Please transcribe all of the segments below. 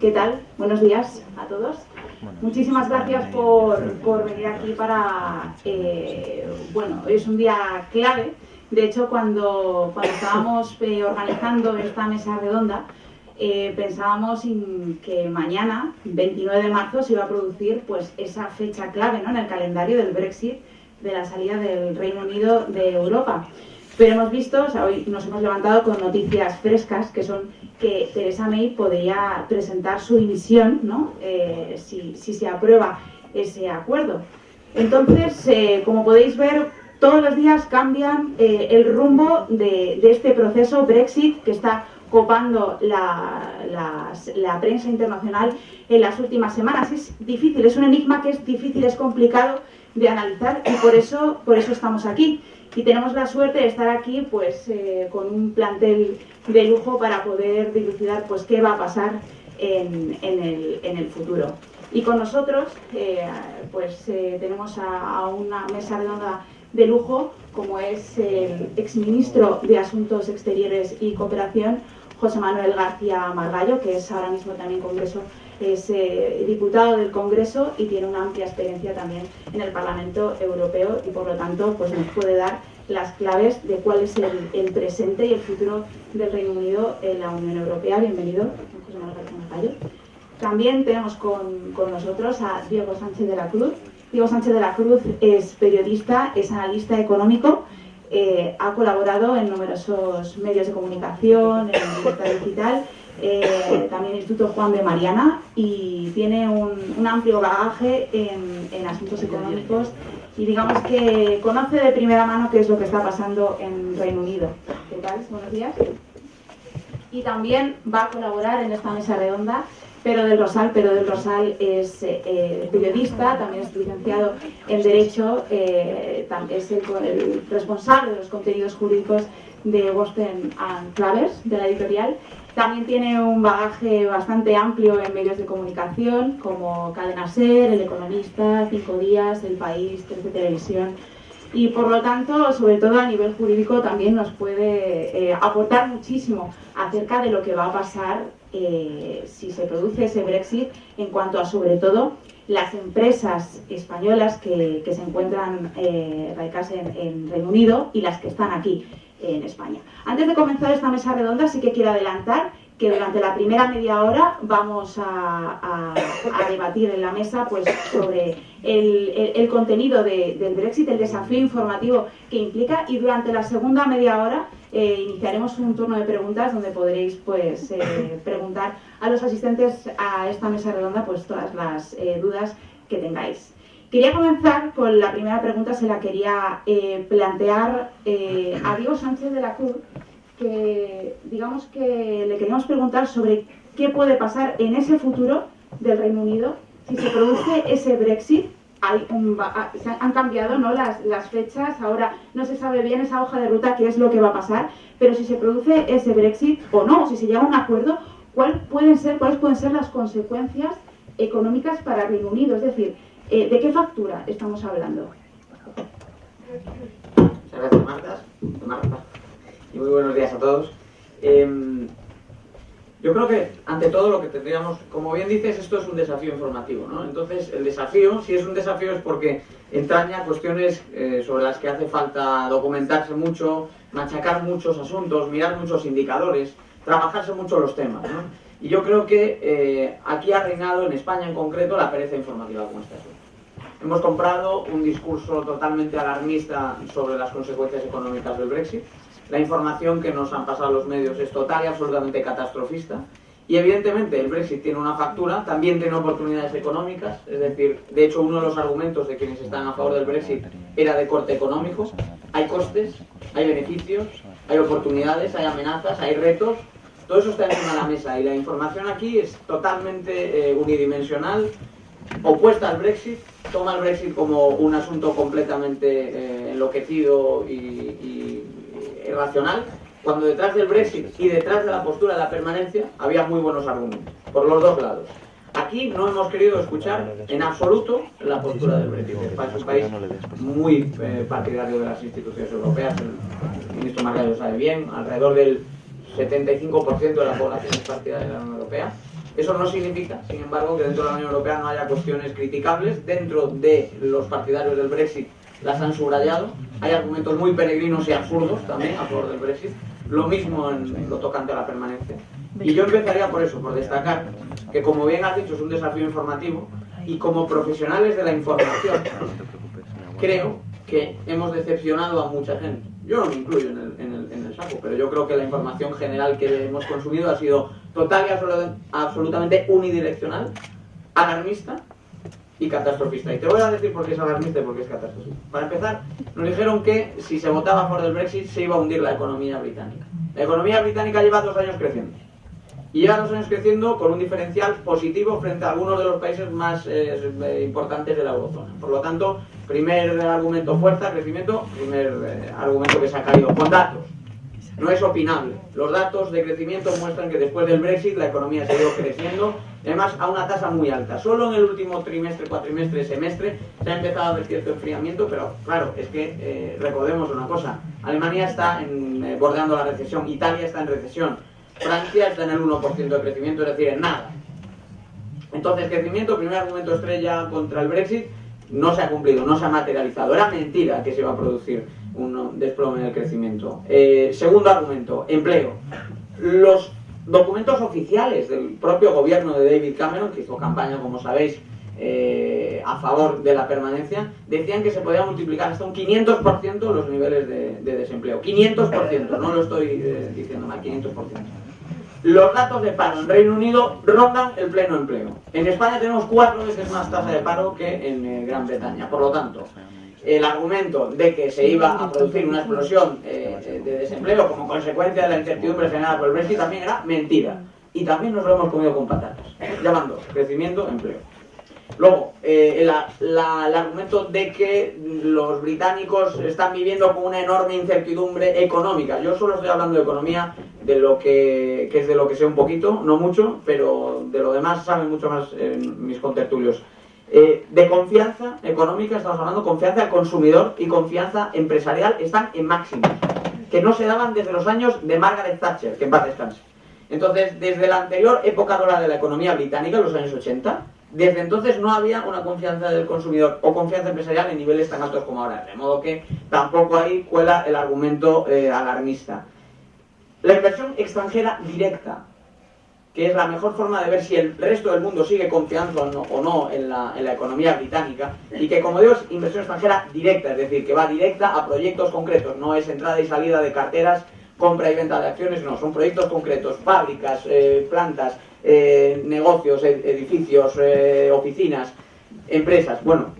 ¿Qué tal? Buenos días a todos. Muchísimas gracias por, por venir aquí para... Eh, bueno, hoy es un día clave. De hecho, cuando, cuando estábamos eh, organizando esta mesa redonda, eh, pensábamos que mañana, 29 de marzo, se iba a producir pues, esa fecha clave ¿no? en el calendario del Brexit, de la salida del Reino Unido de Europa. Pero hemos visto, hoy nos hemos levantado con noticias frescas, que son que Theresa May podría presentar su dimisión, ¿no? Eh, si, se aprueba ese acuerdo. Entonces, eh, como podéis ver, todos los días cambian eh, el rumbo de, este proceso Brexit que está copando la, la, prensa internacional en las últimas semanas. Es difícil, es un enigma que es difícil, es complicado de analizar y por eso, por eso estamos aquí y tenemos la suerte de estar aquí pues eh, con un plantel de lujo para poder dilucidar pues qué va a pasar en, el, futuro. Y con nosotros eh, pues eh, tenemos a, una mesa redonda de lujo como es el exministro de Asuntos Exteriores y Cooperación José Manuel García Margallo, que es ahora mismo también congreso es eh, diputado del Congreso y tiene una amplia experiencia también en el Parlamento Europeo y por lo tanto pues nos puede dar las claves de cuál es el, presente y el futuro del Reino Unido en la Unión Europea. Bienvenido, José Manuel También tenemos con, con nosotros a Diego Sánchez de la Cruz. Diego Sánchez de la Cruz es periodista, es analista económico, eh, ha colaborado en numerosos medios de comunicación, en Libertad Digital eh, también Instituto Juan de Mariana y tiene un, amplio bagaje en, asuntos económicos y digamos que conoce de primera mano qué es lo que está pasando en Reino Unido. ¿Qué tal? Buenos días. Y también va a colaborar en esta mesa redonda Pedro del Rosal. Pedro del Rosal es eh, periodista, también es licenciado en Derecho, eh, es el, el, responsable de los contenidos jurídicos de Boston and Travers, de la editorial, también tiene un bagaje bastante amplio en medios de comunicación, como Cadena Ser, El Economista, Cinco Días, El País, Trece Televisión. Y por lo tanto, sobre todo a nivel jurídico, también nos puede eh, aportar muchísimo acerca de lo que va a pasar eh, si se produce ese Brexit en cuanto a, sobre todo, las empresas españolas que, se encuentran eh, radicadas en Reino Unido y las que están aquí en España. Antes de comenzar esta mesa redonda sí que quiero adelantar que durante la primera media hora vamos a, debatir en la mesa pues, sobre el, contenido del Brexit, el desafío informativo que implica y durante la segunda media hora eh, iniciaremos un turno de preguntas donde podréis pues, eh, preguntar a los asistentes a esta mesa redonda pues, todas las eh, dudas que tengáis. Quería comenzar con la primera pregunta, se la quería eh, plantear eh, a Diego Sánchez de la Cruz, que digamos que le queríamos preguntar sobre qué puede pasar en ese futuro del Reino Unido si se produce ese Brexit. Hay se han cambiado ¿no? las, las fechas, ahora no se sabe bien esa hoja de ruta qué es lo que va a pasar, pero si se produce ese Brexit o no, si se llega a un acuerdo, ¿cuál pueden ser, ¿cuáles pueden ser las consecuencias económicas para el Reino Unido? Es decir, eh, ¿De qué factura estamos hablando? Muchas gracias, Marta. Y muy buenos días a todos. Em, yo creo que, ante todo, lo que tendríamos, como bien dices, esto es un desafío informativo, ¿no? Entonces, el desafío, si es un desafío, es porque entraña cuestiones eh, sobre las que hace falta documentarse mucho, machacar muchos asuntos, mirar muchos indicadores, trabajarse mucho los temas. Y yo creo que eh, aquí ha reinado, en España en concreto, la pereza informativa con este asunto. Hemos comprado un discurso totalmente alarmista sobre las consecuencias económicas del Brexit. La información que nos han pasado los medios es total y absolutamente catastrofista. Y evidentemente el Brexit tiene una factura, también tiene oportunidades económicas, es decir, de hecho uno de los argumentos de quienes están a favor del Brexit era de corte económico. Hay costes, hay beneficios, hay oportunidades, hay amenazas, hay retos, todo eso está encima de la mesa y la información aquí es totalmente eh, unidimensional, opuesta al Brexit, toma el Brexit como un asunto completamente eh, enloquecido y, irracional, cuando detrás del Brexit y detrás de la postura de la permanencia había muy buenos argumentos, por los dos lados. Aquí no hemos querido escuchar en absoluto la postura del Brexit. Es un país muy eh, partidario de las instituciones europeas, el ministro Margallo lo sabe bien, alrededor del 75% de la población es partidaria de la Unión Europea Eso no significa, sin embargo, que dentro de la Unión Europea no haya cuestiones criticables. Dentro de los partidarios del Brexit las han subrayado. Hay argumentos muy peregrinos y absurdos también a favor del Brexit. Lo mismo en lo tocante a la permanencia. Y yo empezaría por eso, por destacar que, como bien has dicho, es un desafío informativo y como profesionales de la información, creo que hemos decepcionado a mucha gente. Yo no me incluyo en el, en el, saco, pero yo creo que la información general que hemos consumido ha sido total y absolutamente unidireccional, alarmista y catastrofista. Y te voy a decir por qué es alarmista y por qué es catastrofista. Para empezar, nos dijeron que si se votaba a favor del Brexit se iba a hundir la economía británica. La economía británica lleva dos años creciendo y lleva dos años creciendo con un diferencial positivo frente a algunos de los países más eh, importantes de la eurozona. Por lo tanto, primer argumento fuerza, crecimiento, primer eh, argumento que se ha caído con datos. No es opinable. Los datos de crecimiento muestran que después del Brexit la economía ha seguido creciendo, además a una tasa muy alta. Solo en el último trimestre, cuatrimestre, semestre se ha empezado a ver cierto enfriamiento, pero claro, es que eh, recordemos una cosa. Alemania está bordeando la recesión, Italia está en recesión, Francia está en el 1% de crecimiento, es decir, en nada. Entonces, crecimiento, primer argumento estrella contra el Brexit, no se ha cumplido, no se ha materializado. Era mentira que se iba a producir un desplome en el crecimiento. Eh, segundo argumento, empleo. Los documentos oficiales del propio gobierno de David Cameron, que hizo campaña, como sabéis, eh, a favor de la permanencia, decían que se podía multiplicar hasta un 500% los niveles de, desempleo. 500%, no lo estoy eh, diciendo mal, 500%. Los datos de paro en Reino Unido rondan el pleno empleo. En España tenemos cuatro veces más tasa de paro que en eh, Gran Bretaña. Por lo tanto, el argumento de que se iba a producir una explosión eh, de desempleo como consecuencia de la incertidumbre generada por el Brexit también era mentira. Y también nos lo hemos comido con patatas, llamando crecimiento empleo. Luego, eh, el, argumento de que los británicos están viviendo con una enorme incertidumbre económica. Yo solo estoy hablando de economía, de lo que, es de lo que sé un poquito, no mucho, pero de lo demás saben mucho más mis contertulios. Eh, de confianza económica, estamos hablando, confianza del consumidor y confianza empresarial están en máximos, que no se daban desde los años de Margaret Thatcher, que en paz descanse. Entonces, desde la anterior época dorada de la economía británica, los años 80, desde entonces no había una confianza del consumidor o confianza empresarial en niveles tan altos como ahora, de modo que tampoco ahí cuela el argumento eh, alarmista. La inversión extranjera directa, que es la mejor forma de ver si el resto del mundo sigue confiando o no, en, la, en, la, economía británica, y que como digo es inversión extranjera directa, es decir, que va directa a proyectos concretos, no es entrada y salida de carteras, compra y venta de acciones, no, son proyectos concretos, fábricas, eh, plantas, eh, negocios, edificios, eh, oficinas, empresas. Bueno,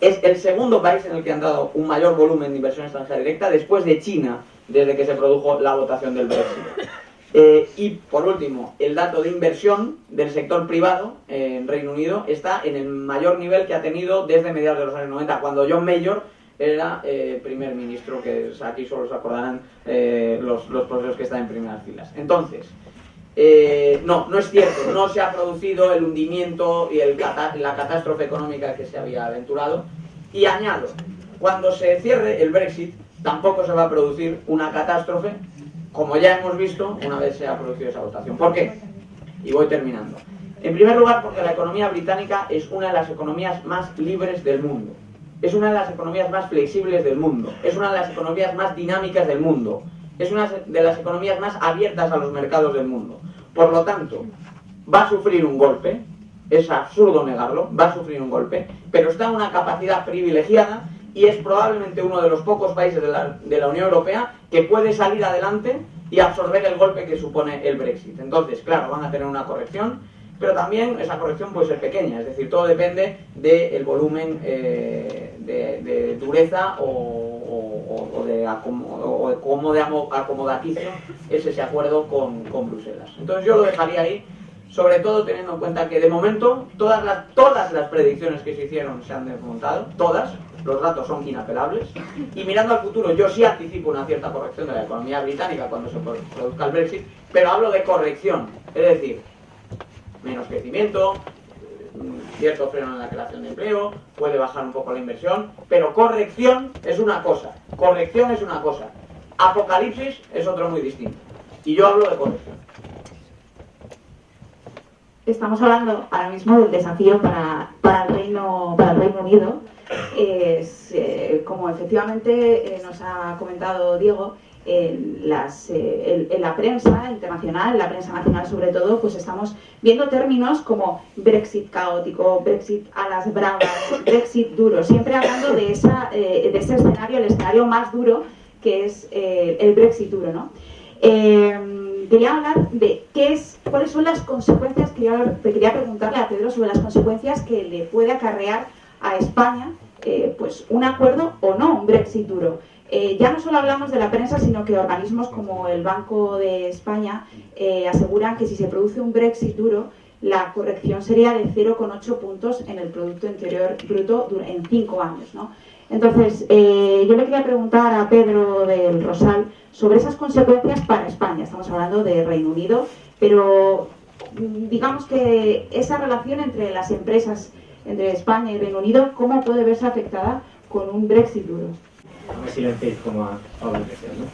es el segundo país en el que han dado un mayor volumen de inversión extranjera directa después de China, desde que se produjo la votación del Brexit. Eh, y por último, el dato de inversión del sector privado en Reino Unido está en el mayor nivel que ha tenido desde mediados de los años 90, cuando John Mayor era primer ministro, que aquí solo se acordarán los, los profesores que están en primeras filas. Entonces, eh, no, no es cierto, no se ha producido el hundimiento y la catástrofe económica que se había aventurado. Y añado, cuando se cierre el Brexit, tampoco se va a producir una catástrofe, como ya hemos visto una vez se ha producido esa votación. ¿Por qué? Y voy terminando. En primer lugar, porque la economía británica es una de las economías más libres del mundo. Es una de las economías más flexibles del mundo. Es una de las economías más dinámicas del mundo es una de las economías más abiertas a los mercados del mundo. Por lo tanto, va a sufrir un golpe, es absurdo negarlo, va a sufrir un golpe, pero está en una capacidad privilegiada y es probablemente uno de los pocos países de la, de la Unión Europea que puede salir adelante y absorber el golpe que supone el Brexit. Entonces, claro, van a tener una corrección, pero también esa corrección puede ser pequeña, es decir, todo depende del volumen eh, de, dureza o, o, de, cómo de acomodaticio es ese acuerdo con, Bruselas. Entonces yo lo dejaría ahí, sobre todo teniendo en cuenta que de momento todas las, todas las predicciones que se hicieron se han desmontado, todas, los datos son inapelables, y mirando al futuro yo sí anticipo una cierta corrección de la economía británica cuando se produzca el Brexit, pero hablo de corrección, es decir, menos crecimiento, cierto freno en la creación de empleo, puede bajar un poco la inversión, pero corrección es una cosa, corrección es una cosa, apocalipsis es otro muy distinto. Y yo hablo de corrección. estamos hablando ahora mismo del desafío para, para, el, Reino, para el Reino Unido. Eh, como efectivamente eh, nos ha comentado Diego, en, las, eh, en, la prensa internacional, en la prensa nacional sobre todo, pues estamos viendo términos como Brexit caótico, Brexit a las bravas, Brexit duro, siempre hablando de, esa, de ese escenario, el escenario más duro que es el Brexit duro. ¿no? quería hablar de qué es, cuáles son las consecuencias, quería, quería preguntarle a Pedro sobre las consecuencias que le puede acarrear a España eh, pues un acuerdo o no, un Brexit duro. Eh, ya no solo hablamos de la prensa, sino que organismos como el Banco de España eh, aseguran que si se produce un Brexit duro, la corrección sería de 0,8 puntos en el Producto Interior Bruto en cinco años. ¿no? Entonces, yo le quería preguntar a Pedro del Rosal sobre esas consecuencias para España. Estamos hablando de Reino Unido, pero mm, digamos que esa relación entre las empresas, entre España y Reino Unido, ¿cómo puede verse afectada con un Brexit duro? Me silenciéis como a Pablo Iglesias, ¿no?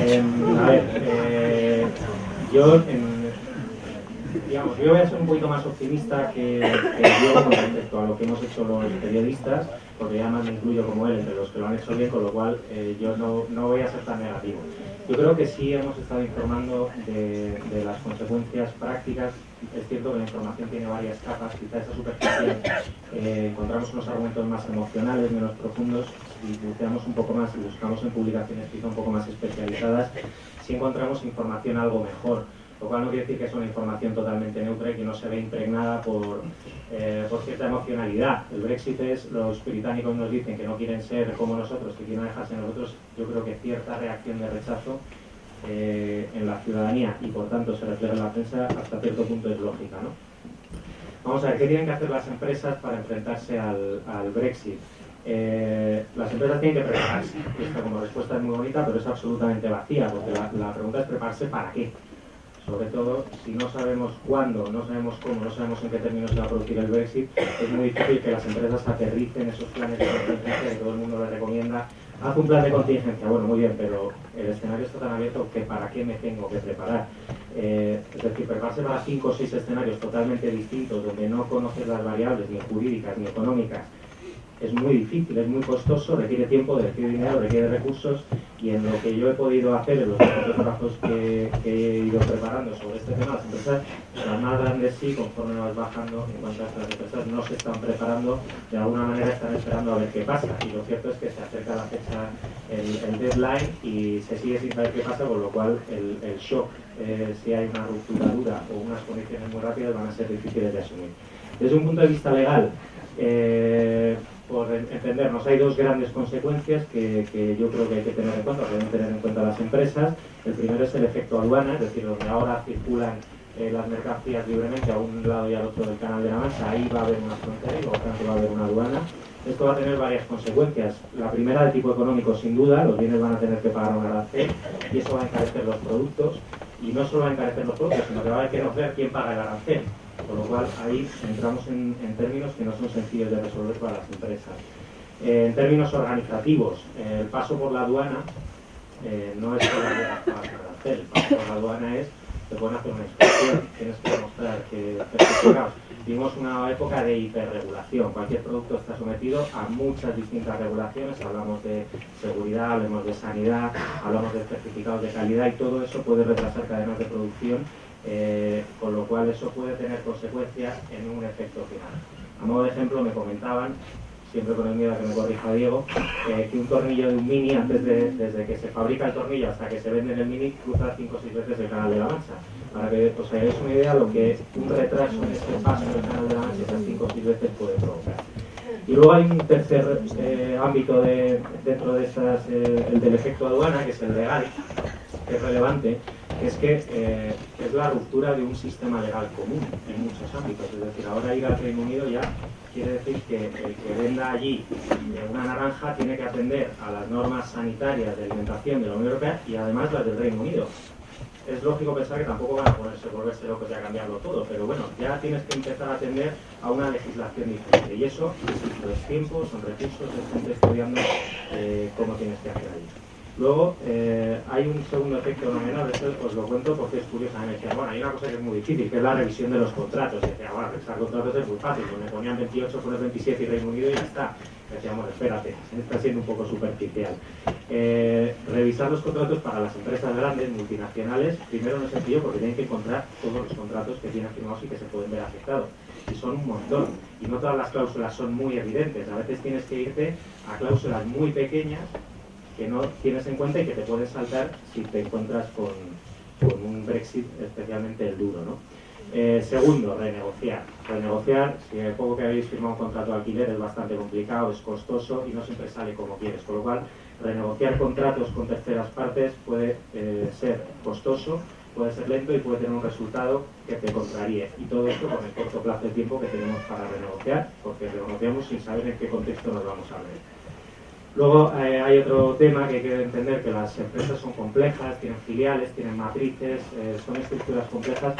Eh, a ver, eh, yo en digamos, yo voy a ser un poquito más optimista que, yo con respecto a lo que hemos hecho los periodistas, porque ya más me incluyo como él entre los que lo han hecho bien, con lo cual eh, yo no, no, voy a ser tan negativo. Yo creo que sí hemos estado informando de, de, las consecuencias prácticas. Es cierto que la información tiene varias capas, quizá esa superficie eh, encontramos unos argumentos más emocionales, menos profundos, y buceamos un poco más y buscamos en publicaciones quizá un poco más especializadas, sí encontramos información algo mejor. Lo cual no quiere decir que es una información totalmente neutra y que no se ve impregnada por, eh, por cierta emocionalidad. El Brexit es, los británicos nos dicen que no quieren ser como nosotros, que quieren dejarse nosotros, yo creo que cierta reacción de rechazo eh, en la ciudadanía y por tanto se refleja en la prensa hasta cierto punto es lógica. ¿no? Vamos a ver, ¿qué tienen que hacer las empresas para enfrentarse al, Brexit? Eh, las empresas tienen que prepararse. Esta como respuesta es muy bonita, pero es absolutamente vacía, porque la, pregunta es prepararse para qué sobre todo si no sabemos cuándo, no sabemos cómo, no sabemos en qué términos se va a producir el Brexit, es muy difícil que las empresas aterricen esos planes de contingencia que todo el mundo les recomienda. Haz un plan de contingencia, bueno, muy bien, pero el escenario está tan abierto que para qué me tengo que preparar. Eh, es decir, prepararse para cinco o seis escenarios totalmente distintos, donde no conoces las variables ni jurídicas ni económicas, es muy difícil, es muy costoso, requiere tiempo, requiere dinero, requiere recursos y en lo que yo he podido hacer en los trabajos que, he ido preparando sobre este tema, las empresas, las más grandes sí, conforme vas bajando, en cuanto a las empresas no se están preparando, de alguna manera están esperando a ver qué pasa y lo cierto es que se acerca la fecha, el, deadline y se sigue sin saber qué pasa, con lo cual el, el shock, eh, si hay una ruptura dura o unas condiciones muy rápidas, van a ser difíciles de asumir. Desde un punto de vista legal, eh, por entendernos, hay dos grandes consecuencias que, yo creo que hay que tener en cuenta, que deben tener en cuenta las empresas. El primero es el efecto aduana, es decir, donde ahora circulan eh, las mercancías libremente a un lado y al otro del canal de la Mancha, ahí va a haber una frontera y por tanto va a haber una aduana. Esto va a tener varias consecuencias. La primera de tipo económico, sin duda, los bienes van a tener que pagar un arancel y eso va a encarecer los productos. Y no solo va a encarecer los productos, sino que va a haber que ver quién paga el arancel. Con lo cual ahí entramos en, términos que no son sencillos de resolver para las empresas. Eh, en términos organizativos, eh, el paso por la aduana eh, no es solo hacer, el paso por la aduana es, te pueden hacer una inspección, tienes que demostrar que certificados. Vimos una época de hiperregulación, cualquier producto está sometido a muchas distintas regulaciones, hablamos de seguridad, hablamos de sanidad, hablamos de certificados de calidad y todo eso puede retrasar cadenas de producción eh, con lo cual eso puede tener consecuencias en un efecto final. A modo de ejemplo me comentaban, siempre con el miedo a que me corrija Diego, eh, que un tornillo de un mini, antes de, desde que se fabrica el tornillo hasta que se vende en el mini, cruza 5 o 6 veces el canal de la mancha. Para que os hagáis una idea lo que un retraso en este paso del canal de la mancha esas 5 o 6 veces puede provocar. Y luego hay un tercer eh, ámbito de, dentro de estas, el del efecto aduana, que es el legal, que es relevante, es que eh, es la ruptura de un sistema legal común en muchos ámbitos. Es decir, ahora ir al Reino Unido ya quiere decir que el que venda allí una naranja tiene que atender a las normas sanitarias de alimentación de la Unión Europea y además las del Reino Unido. Es lógico pensar que tampoco van a ponerse, volverse locos y a cambiarlo todo, pero bueno, ya tienes que empezar a atender a una legislación diferente. Y eso, son tiempos, son recursos, es gente estudiando eh, cómo tienes que hacer allí. Luego, eh, hay un segundo efecto no menor, esto os lo cuento porque es curioso. Me decían, bueno, hay una cosa que es muy difícil, que es la revisión de los contratos. Y decía, bueno, revisar contratos es muy fácil, pues me ponían 28, pones 27 y Reino Unido y ya está. Decíamos, espérate, está siendo un poco superficial. Eh, revisar los contratos para las empresas grandes, multinacionales, primero no es sencillo porque tienen que encontrar todos los contratos que tienen firmados y que se pueden ver afectados. Y son un montón. Y no todas las cláusulas son muy evidentes. A veces tienes que irte a cláusulas muy pequeñas que no tienes en cuenta y que te puedes saltar si te encuentras con, un Brexit especialmente duro. ¿no? Eh, segundo, renegociar. Renegociar, si el poco que habéis firmado un contrato de alquiler es bastante complicado, es costoso y no siempre sale como quieres. Con lo cual, renegociar contratos con terceras partes puede eh, ser costoso, puede ser lento y puede tener un resultado que te contraríe. Y todo esto con el corto plazo de tiempo que tenemos para renegociar, porque renegociamos sin saber en qué contexto nos vamos a ver. Luego eh, hay otro tema que hay que entender, que las empresas son complejas, tienen filiales, tienen matrices, eh, son estructuras complejas,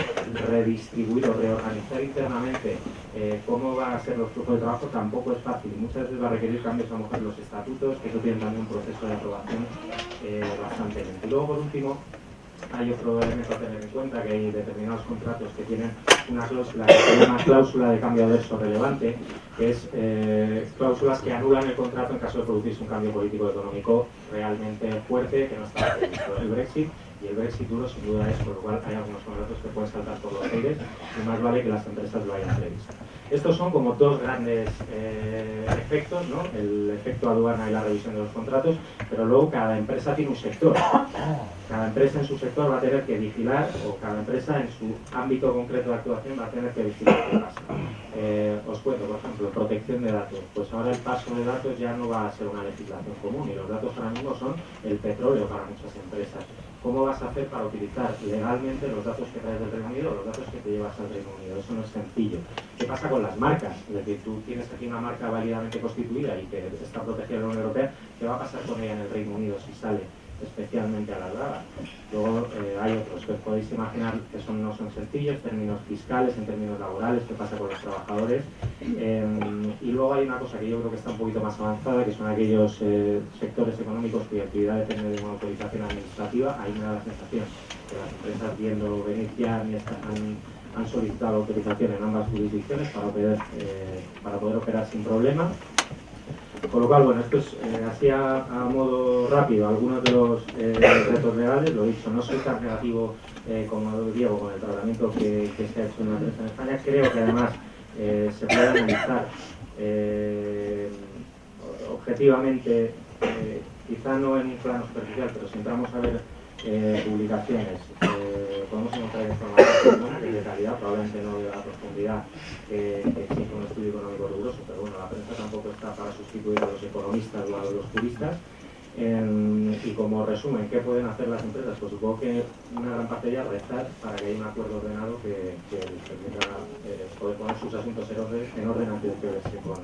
redistribuir o reorganizar internamente eh, cómo van a ser los flujos de trabajo tampoco es fácil muchas veces va a requerir cambios a lo mejor en los estatutos, que eso tiene también un proceso de aprobación bastante lento. Y luego por último, hay otro elemento a tener en cuenta, que hay determinados contratos que tienen una cláusula llama cláusula de cambio relevante, que es eh, cláusulas que anulan el contrato en caso de producirse un cambio político económico realmente fuerte, que no está el Brexit, y el Brexit duro sin duda es, por lo cual hay algunos contratos que pueden saltar por los aires, y más vale que las empresas lo hayan previsto. Estos son como dos grandes eh, efectos, ¿no? el efecto aduana y la revisión de los contratos, pero luego cada empresa tiene un sector. Cada empresa en su sector va a tener que vigilar, o cada empresa en su ámbito concreto de actuación va a tener que vigilar qué pasa. Eh, os cuento, por ejemplo, protección de datos. Pues ahora el paso de datos ya no va a ser una legislación común y los datos ahora mismo son el petróleo para muchas empresas. ¿Cómo vas a hacer para utilizar legalmente los datos que traes del Reino Unido o los datos que te llevas al Reino Unido? Eso no es sencillo. ¿Qué pasa con las marcas? Es decir, tú tienes aquí una marca válidamente constituida y que está protegida en la Unión Europea, ¿qué va a pasar con ella en el Reino Unido si sale? Especialmente alargada. Luego eh, hay otros que podéis imaginar que son, no son sencillos, términos fiscales, en términos laborales, qué pasa con los trabajadores. Em, y luego hay una cosa que yo creo que está un poquito más avanzada, que son aquellos eh, sectores económicos cuya actividad depende de una autorización administrativa. Ahí me da la sensación que las empresas viendo venir ya han, solicitado autorización en ambas jurisdicciones para poder, eh, para poder operar sin problema. Con lo cual, bueno, esto es eh, así a, modo rápido algunos de los eh, retos legales, lo he dicho, no soy tan negativo eh, como Diego con el tratamiento que, se ha hecho en la prensa en España, creo que además se puede analizar objetivamente, quizá no en un plano superficial, pero si entramos a ver publicaciones, podemos encontrar información de calidad, probablemente no de la profundidad que, exige un estudio económico riguroso, pero bueno, la prensa tampoco está para sustituir a los economistas o a los juristas. y como resumen, ¿qué pueden hacer las empresas? Pues supongo que una gran parte ya rezar para que haya un acuerdo ordenado que, permita eh, poder poner sus asuntos en orden, en orden antes de que con,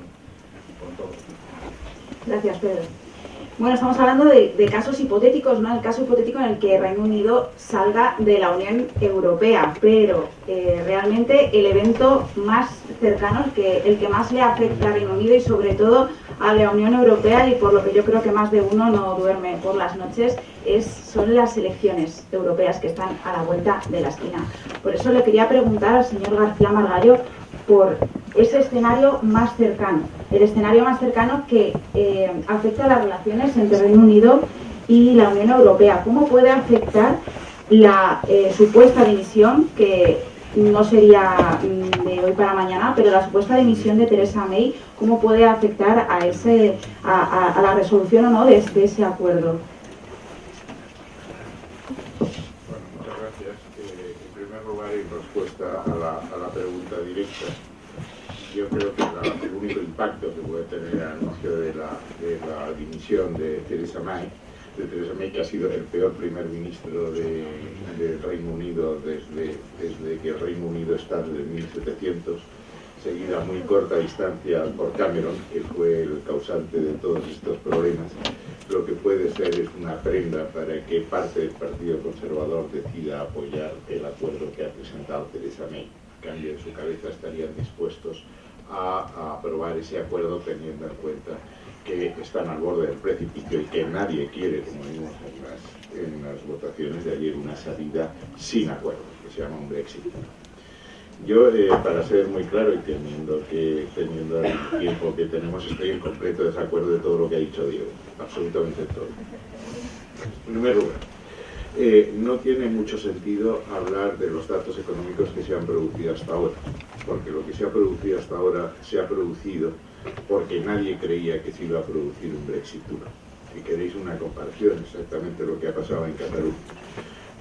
con todo. Gracias, Pedro. Bueno, estamos hablando de, casos hipotéticos, ¿no? El caso hipotético en el que Reino Unido salga de la Unión Europea, pero eh, realmente el evento más cercano, el que, el que más le afecta a Reino Unido y sobre todo a la Unión Europea y por lo que yo creo que más de uno no duerme por las noches, es, son las elecciones europeas que están a la vuelta de la esquina. Por eso le quería preguntar al señor García Margallo por ese escenario más cercano, el escenario más cercano que eh, afecta a las relaciones entre Reino Unido y la Unión Europea. ¿Cómo puede afectar la eh, supuesta dimisión, que no sería mm, de hoy para mañana, pero la supuesta dimisión de Teresa May, cómo puede afectar a, ese, a, la resolución o no de, ese acuerdo? Bueno, muchas gracias. Eh, en primer lugar, en respuesta a la, a la pregunta directa, yo creo que el único impacto que puede tener el anuncio de la, de la dimisión de Theresa May, de Theresa May, que ha sido el peor primer ministro de, del Reino Unido desde, desde que el Reino Unido está desde 1700, seguida a muy corta distancia por Cameron, que fue el causante de todos estos problemas, lo que puede ser es una prenda para que parte del Partido Conservador decida apoyar el acuerdo que ha presentado Theresa May. cambio, en su cabeza estarían dispuestos a, aprobar ese acuerdo teniendo en cuenta que están al borde del precipicio y que nadie quiere, como vimos en las, votaciones de ayer, una salida sin acuerdo, que se llama un Brexit. Yo, eh, para ser muy claro y teniendo, que, teniendo el tiempo que tenemos, estoy en completo desacuerdo de todo lo que ha dicho Diego, absolutamente todo. En primer lugar, eh, no tiene mucho sentido hablar de los datos económicos que se han producido hasta ahora, porque lo que se ha producido hasta ahora se ha producido porque nadie creía que se iba a producir un Brexit duro. Si queréis una comparación, exactamente lo que ha pasado en Cataluña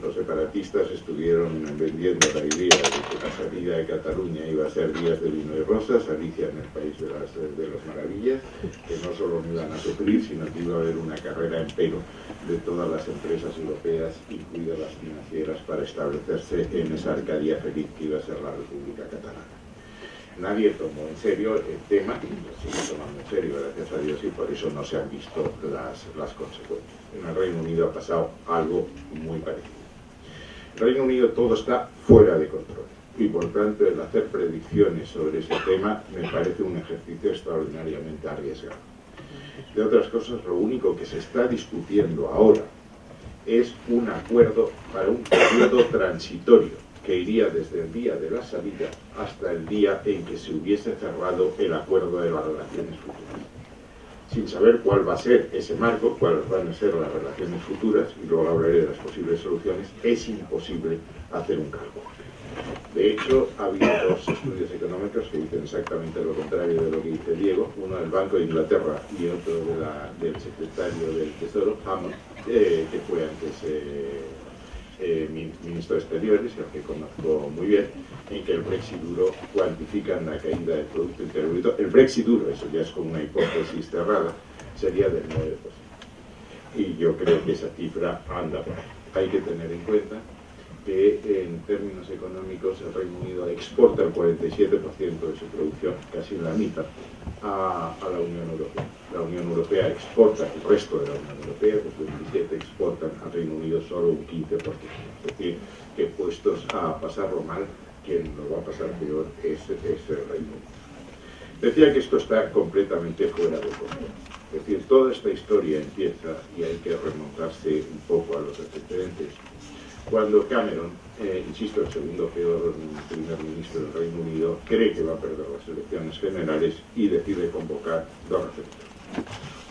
los separatistas estuvieron vendiendo la idea de que la salida de Cataluña iba a ser días de vino y rosas, Alicia en el país de las, de las maravillas, que no solo no iban a sufrir, sino que iba a haber una carrera en pelo de todas las empresas europeas, incluidas las financieras, para establecerse en esa Arcadia feliz que iba a ser la República Catalana. Nadie tomó en serio el tema, y lo sigue tomando en serio, gracias a Dios, y por eso no se han visto las, las consecuencias. En el Reino Unido ha pasado algo muy parecido. Reino Unido todo está fuera de control y por tanto el hacer predicciones sobre ese tema me parece un ejercicio extraordinariamente arriesgado. De otras cosas, lo único que se está discutiendo ahora es un acuerdo para un periodo transitorio que iría desde el día de la salida hasta el día en que se hubiese cerrado el acuerdo de las relaciones futuras sin saber cuál va a ser ese marco, cuáles van a ser las relaciones futuras, y luego hablaré de las posibles soluciones, es imposible hacer un cálculo. De hecho, ha habido dos estudios económicos que dicen exactamente lo contrario de lo que dice Diego, uno del Banco de Inglaterra y otro del secretario del Tesoro, Hammond, eh, que fue antes eh, eh, ministro de Exteriores, el que conozco muy bien, en que el Brexit duro cuantifican la caída del Producto Interior Bruto. El Brexit duro, eso ya es como una hipótesis cerrada, sería del 9%. Y yo creo que esa cifra anda por ahí. Hay que tener en cuenta que en términos económicos el Reino Unido exporta el 47% de su producción, casi la mitad, a, la Unión Europea. La Unión Europea exporta el resto de la Unión Europea, pues 27 exportan al Reino Unido solo un 15%. Es decir, que puestos a pasarlo mal, quien lo va a pasar peor es, es el Reino Unido. Decía que esto está completamente fuera de control. Es decir, toda esta historia empieza, y hay que remontarse un poco a los antecedentes, cuando Cameron, eh, insisto, el segundo peor primer ministro del Reino Unido, cree que va a perder las elecciones generales y decide convocar dos referendos.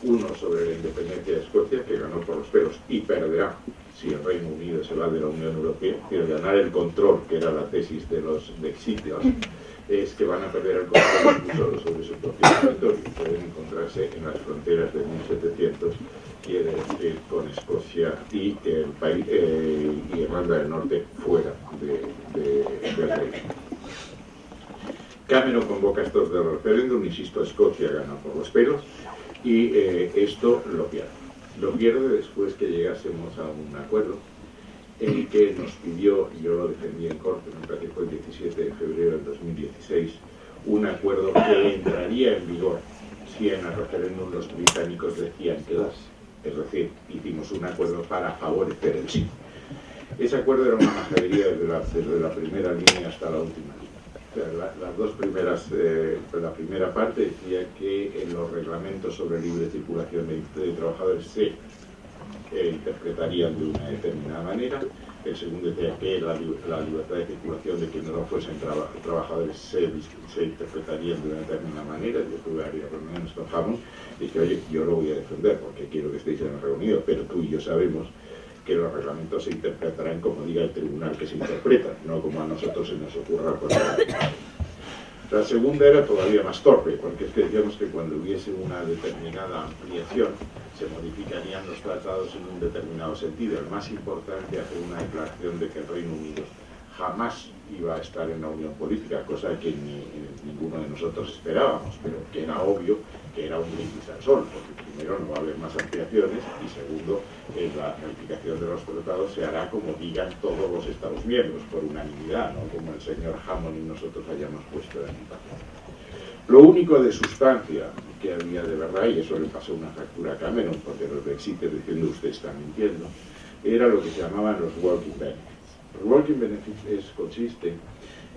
Uno sobre la independencia de Escocia, que ganó por los pelos y perderá si el Reino Unido se va de la Unión Europea, pero ganar el control, que era la tesis de los Brexiteers, es que van a perder el control sobre su propio territorio. Pueden encontrarse en las fronteras de 1700 quiere decir con Escocia y el país eh, y Irlanda del Norte fuera de, de, Reino. Cameron convoca estos dos referéndum, insisto, Escocia gana por los pelos y eh, esto lo pierde. Lo pierde después que llegásemos a un acuerdo en el que nos pidió, yo lo defendí en corte, me parece que fue el 17 de febrero del 2016, un acuerdo que entraría en vigor si en el referéndum los británicos decían quedarse. Es decir, hicimos un acuerdo para favorecer el sí. Ese acuerdo era una majadería desde la, la primera línea hasta la última línea. las dos primeras, eh, la primera parte decía que en los reglamentos sobre libre circulación de, trabajadores se eh, interpretarían de una determinada manera. El segundo decía que la, libertad de circulación de quienes no fuesen trabajadores se, se interpretarían de una determinada manera. Yo tuve varias reuniones con Hammond Dije, oye, yo lo voy a defender porque quiero que estéis en el reunido, pero tú y yo sabemos que los reglamentos se interpretarán como diga el tribunal que se interpreta, no como a nosotros se nos ocurra. La segunda era todavía más torpe, porque es que decíamos que cuando hubiese una determinada ampliación se modificarían los tratados en un determinado sentido. El más importante hacer una declaración de que el Reino Unido jamás iba a estar en la unión política, cosa que ni, ninguno de nosotros esperábamos, pero que era obvio era un brindis al sol, porque primero no va a haber más ampliaciones y segundo, eh, la calificación de los tratados se hará como digan todos los Estados miembros, por unanimidad, no como el señor Hammond y nosotros hayamos puesto en papel. Lo único de sustancia que había de verdad, y eso le pasó una factura a Cameron, porque los brexiters diciendo usted está mintiendo, era lo que se llamaban los working benefits. Los working benefits es, consiste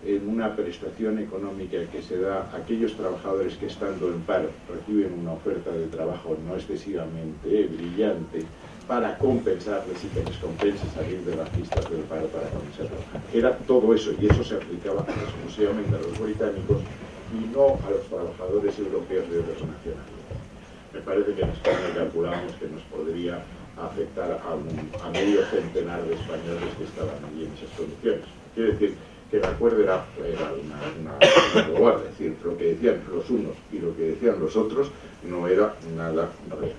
en una prestación económica que se da a aquellos trabajadores que estando en paro reciben una oferta de trabajo no excesivamente brillante para compensarles y que les compense salir de las pistas del paro para comenzar a trabajar. Era todo eso y eso se aplicaba exclusivamente a los británicos y no a los trabajadores europeos de otras nacionalidades. Me parece que en España calculamos que nos podría afectar a, a medio centenar de españoles que estaban allí en esas condiciones. Quiere decir que el acuerdo era, una, una, es decir, lo que decían los unos y lo que decían los otros no era nada real.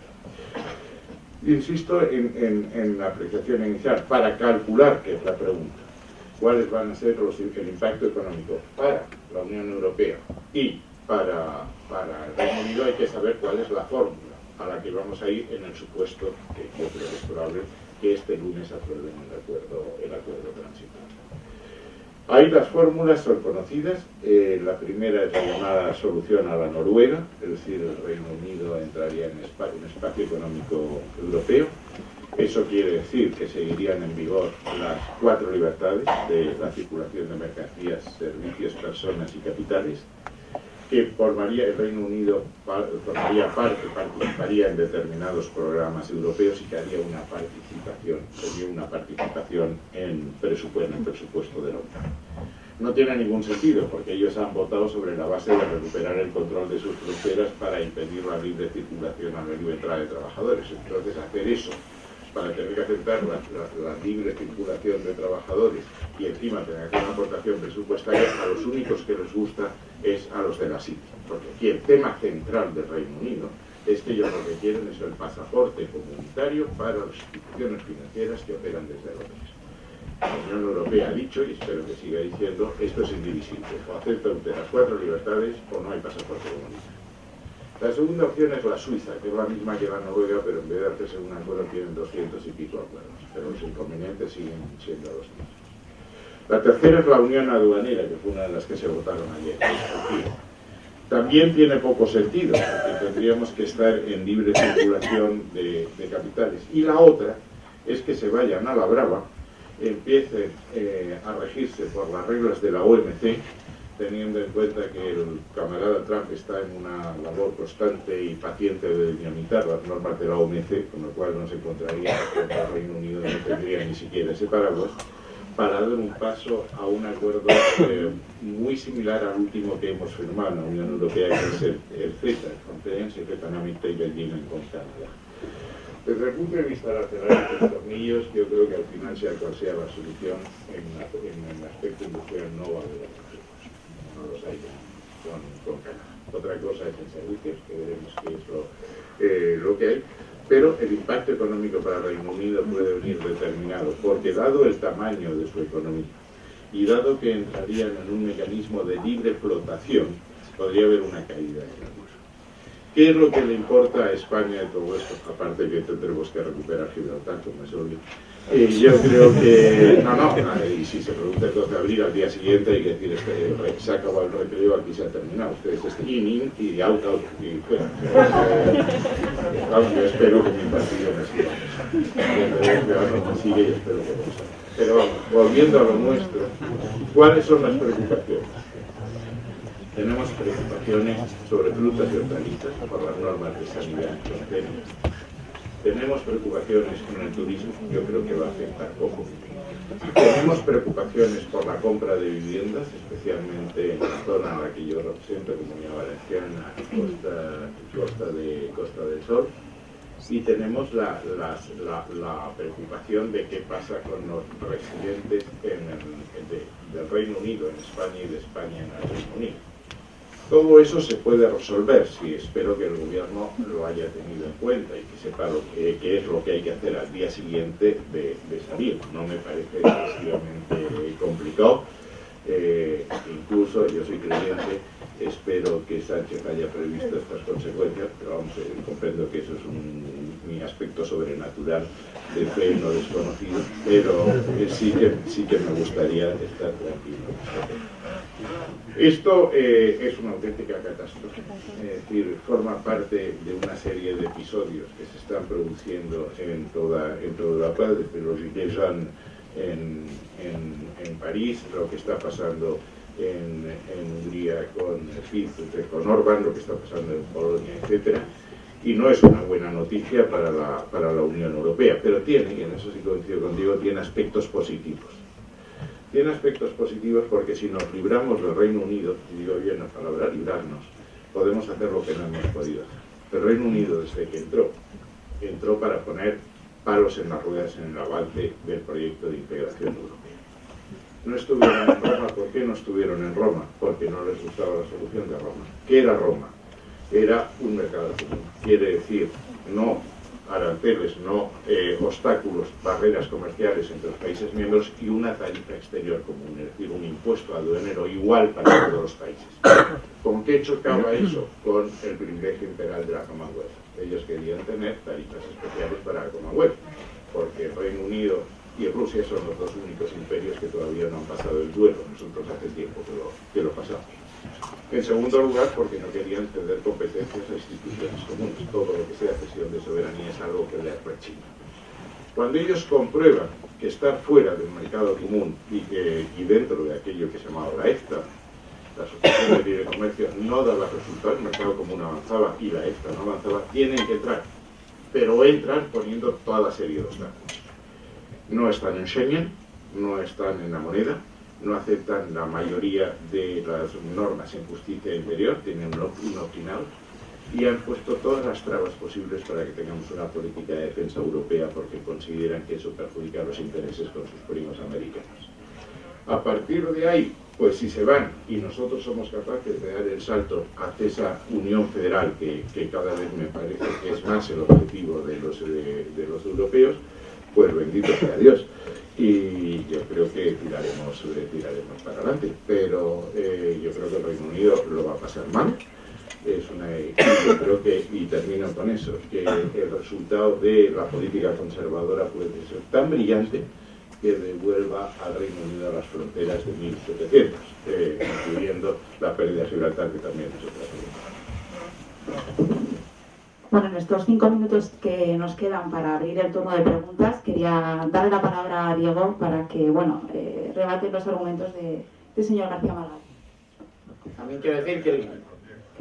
Insisto en, en, la apreciación inicial, para calcular, que es la pregunta, cuáles van a ser el impacto económico para la Unión Europea y para, para el Reino Unido hay que saber cuál es la fórmula a la que vamos a ir en el supuesto que yo creo que es probable que este lunes aprueben el acuerdo, el acuerdo transitorio. Ahí las fórmulas son conocidas. Eh, la primera es la llamada solución a la Noruega, es decir, el Reino Unido entraría en un espacio económico europeo. Eso quiere decir que seguirían en vigor las cuatro libertades de la circulación de mercancías, servicios, personas y capitales que formaría el Reino Unido formaría parte, participaría en determinados programas europeos y que haría una participación, sería una participación en presupuesto, en presupuesto de la OTAN. No tiene ningún sentido porque ellos han votado sobre la base de recuperar el control de sus fronteras para impedir la libre circulación a la libre entrada de trabajadores. Entonces hacer eso para tener que aceptar la, libre circulación de trabajadores y encima tener que una aportación presupuestaria, a los únicos que les gusta es a los de la City. Porque aquí el tema central del Reino Unido es que ellos lo que quieren es el pasaporte comunitario para las instituciones financieras que operan desde Londres. La Unión Europea ha dicho, y espero que siga diciendo, esto es indivisible. O acepta usted las cuatro libertades o no hay pasaporte comunitario. La segunda opción es la Suiza, que es la misma que la Noruega, pero en vez de hacerse un acuerdo tienen 200 y pico acuerdos, pero los inconvenientes siguen siendo los mismos. La tercera es la Unión Aduanera, que fue una de las que se votaron ayer. También tiene poco sentido, porque tendríamos que estar en libre circulación de, capitales. Y la otra es que se vayan a la brava, empiecen eh, a regirse por las reglas de la OMC, teniendo en cuenta que el camarada Trump está en una labor constante y paciente de dinamitar las normas de la OMC, con lo cual no se encontraría que el Reino Unido no tendría ni siquiera ese paraguas, para dar un paso a un acuerdo eh, muy similar al último que hemos firmado en la Unión Europea, que es el, CETA, el Conference Economic Trade Agreement con Canadá. Desde el punto de vista de la cerrar los tornillos, yo creo que al final, sea cual sea la solución, en, el aspecto industrial no va a haber los hay con, con Otra cosa es en servicios, que veremos qué es lo, eh, lo que hay, pero el impacto económico para Reino Unido puede venir determinado, porque dado el tamaño de su economía y dado que entrarían en un mecanismo de libre flotación, podría haber una caída en el ¿Qué es lo que le importa a España de todo esto? Aparte que tendremos que recuperar Gibraltar, como es obvio. Y yo creo que, no, no, y si se pregunta el 12 de abril al día siguiente hay que decir, este, se ha acabado el recreo, aquí se ha terminado. Ustedes este in, y out, out, y fuera. yo espero que mi partido me siga. que Pero vamos, volviendo a lo nuestro, ¿cuáles son las preocupaciones? Tenemos preocupaciones sobre frutas y hortalizas por las normas de sanidad que tenemos. Preocupaciones con el turismo, yo creo que va a afectar poco. Tenemos preocupaciones por la compra de viviendas, especialmente en la zona en la que yo represento, Comunidad Valenciana, Costa, Costa, de, Costa del Sol. Y tenemos la, la, preocupación de qué pasa con los residentes en del Reino Unido en España y de España en el Reino Unido todo eso se puede resolver si espero que el gobierno lo haya tenido en cuenta y que sepa lo que, es lo que hay que hacer al día siguiente de, salir. No me parece excesivamente complicado. Eh, incluso yo soy creyente, espero que Sánchez haya previsto estas consecuencias, pero vamos, eh, comprendo que eso es un, mi aspecto sobrenatural de fe no desconocido, pero eh, sí, que, sí que me gustaría estar tranquilo. Esto eh, es una auténtica catástrofe, es decir, forma parte de una serie de episodios que se están produciendo en toda, en toda desde los Gilets en, en, en París, lo que está pasando en, Hungría con con Orban, lo que está pasando en Polonia, etc. Y no es una buena noticia para la, para la Unión Europea, pero tiene, y en eso sí coincido contigo, tiene aspectos positivos. Tiene aspectos positivos porque si nos libramos del Reino Unido, y digo bien la palabra librarnos, podemos hacer lo que no hemos podido hacer. El Reino Unido, desde que entró, entró para poner palos en las ruedas en el avance del proyecto de integración europea. No estuvieron en Roma, ¿por qué no estuvieron en Roma? Porque no les gustaba la solución de Roma. ¿Qué era Roma? Era un mercado común. Quiere decir, no aranceles, no eh, obstáculos, barreras comerciales entre los países miembros y una tarifa exterior común, es decir, un impuesto aduanero igual para todos los países. ¿Con qué chocaba eso? Con el privilegio imperial de la Commonwealth. Ellos querían tener tarifas especiales para la Commonwealth, porque el Reino Unido y Rusia son los dos únicos imperios que todavía no han pasado el duelo. Nosotros hace tiempo que lo, que lo pasamos. En segundo lugar, porque no querían ceder competencias a instituciones comunes. Todo lo que sea cesión de soberanía es algo que les rechina. Cuando ellos comprueban que estar fuera del mercado común y, que, y dentro de aquello que se llamaba la EFTA, la Asociación de Libre Comercio, no daba resultados, el mercado común avanzaba y la EFTA no avanzaba, tienen que entrar. Pero entran poniendo toda la serie de obstáculos no están en Schengen, no están en la moneda, no aceptan la mayoría de las normas en justicia interior, tienen un opt y han puesto todas las trabas posibles para que tengamos una política de defensa europea porque consideran que eso perjudica los intereses con sus primos americanos. A partir de ahí, pues si se van y nosotros somos capaces de dar el salto hacia esa unión federal que, cada vez me parece que es más el objetivo de los, de los europeos, pues bendito sea Dios. Y yo creo que tiraremos, tiraremos para adelante. Pero eh, yo creo que el Reino Unido lo va a pasar mal. Es una, yo creo que, y termino con eso, que el resultado de la política conservadora puede ser tan brillante que devuelva al Reino Unido a las fronteras de 1700, eh, incluyendo la pérdida de Gibraltar, que también es otra pregunta. Bueno, en estos cinco minutos que nos quedan para abrir el turno de preguntas, quería darle la palabra a Diego para que, bueno, eh, rebate los argumentos de, del señor García Margallo. También quiero decir que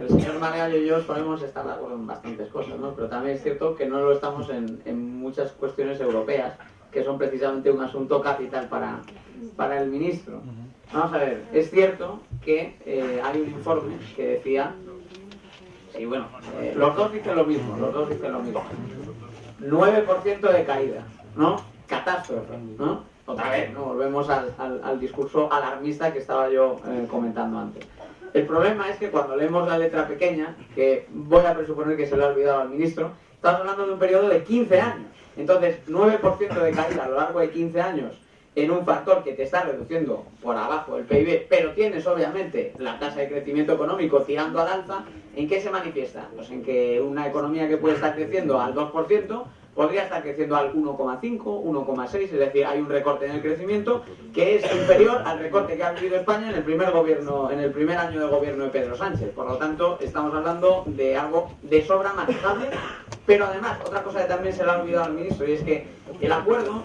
el, señor Margallo y yo podemos estar de acuerdo en bastantes cosas, ¿no? Pero también es cierto que no lo estamos en, muchas cuestiones europeas, que son precisamente un asunto capital para, para el ministro. Vamos a ver, es cierto que eh, hay un informe que decía y bueno, eh, los dos dicen lo mismo, los dos dicen lo mismo. 9% de caída, ¿no? Catástrofe, ¿no? Otra vez, ¿no? Volvemos al, al, discurso alarmista que estaba yo eh, comentando antes. El problema es que cuando leemos la letra pequeña, que voy a presuponer que se lo ha olvidado al ministro, estamos hablando de un periodo de 15 años. Entonces, 9% de caída a lo largo de 15 años en un factor que te está reduciendo por abajo el PIB, pero tienes obviamente la tasa de crecimiento económico tirando al alza, ¿en qué se manifiesta? Pues en que una economía que puede estar creciendo al 2% podría estar creciendo al 1,5, 1,6, es decir, hay un recorte en el crecimiento que es inferior al recorte que ha vivido España en el primer gobierno, en el primer año de gobierno de Pedro Sánchez. Por lo tanto, estamos hablando de algo de sobra manejable, pero además, otra cosa que también se le ha olvidado al ministro, y es que el acuerdo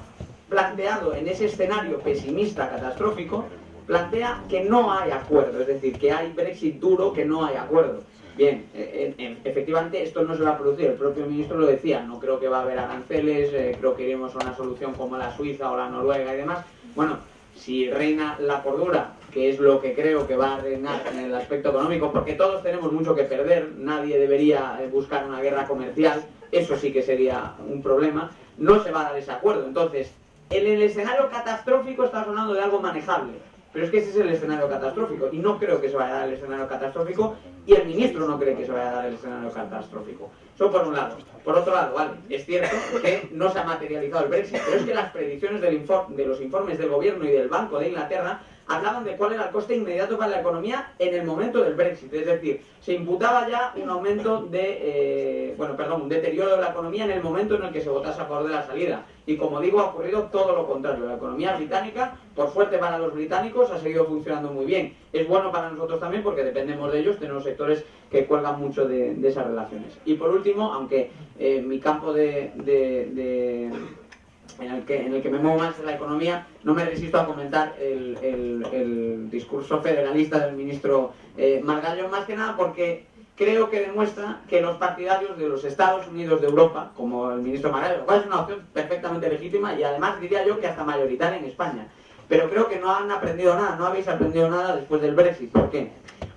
planteado en ese escenario pesimista, catastrófico, plantea que no hay acuerdo, es decir, que hay Brexit duro, que no hay acuerdo. Bien, eh, efectivamente esto no se va a producir, el propio ministro lo decía, no creo que va a haber aranceles, eh, creo que iremos a una solución como la Suiza o la Noruega y demás. Bueno, si reina la cordura, que es lo que creo que va a reinar en el aspecto económico, porque todos tenemos mucho que perder, nadie debería eh, buscar una guerra comercial, eso sí que sería un problema, no se va a dar ese acuerdo. Entonces, en el escenario catastrófico está hablando de algo manejable. Pero es que ese es el escenario catastrófico. Y no creo que se vaya a dar el escenario catastrófico. Y el ministro no cree que se vaya a dar el escenario catastrófico. Eso por un lado. Por otro lado, vale, es cierto que no se ha materializado el Brexit. Pero es que las predicciones del de los informes del gobierno y del Banco de Inglaterra hablaban de cuál era el coste inmediato para la economía en el momento del Brexit. Es decir, se imputaba ya un aumento de, eh, bueno, perdón, un deterioro de la economía en el momento en el que se votase a favor de la salida. Y como digo, ha ocurrido todo lo contrario. La economía británica, por suerte para los británicos, ha seguido funcionando muy bien. Es bueno para nosotros también porque dependemos de ellos, tenemos sectores que cuelgan mucho de, esas relaciones. Y por último, aunque eh, mi campo de en el que, en el que me muevo más en la economía, no me resisto a comentar el, discurso federalista del ministro eh, Margallo, más que nada porque creo que demuestra que los partidarios de los Estados Unidos de Europa, como el ministro Margallo, lo cual es una opción perfectamente legítima y además diría yo que hasta mayoritaria en España, pero creo que no han aprendido nada, no habéis aprendido nada después del Brexit. ¿Por qué?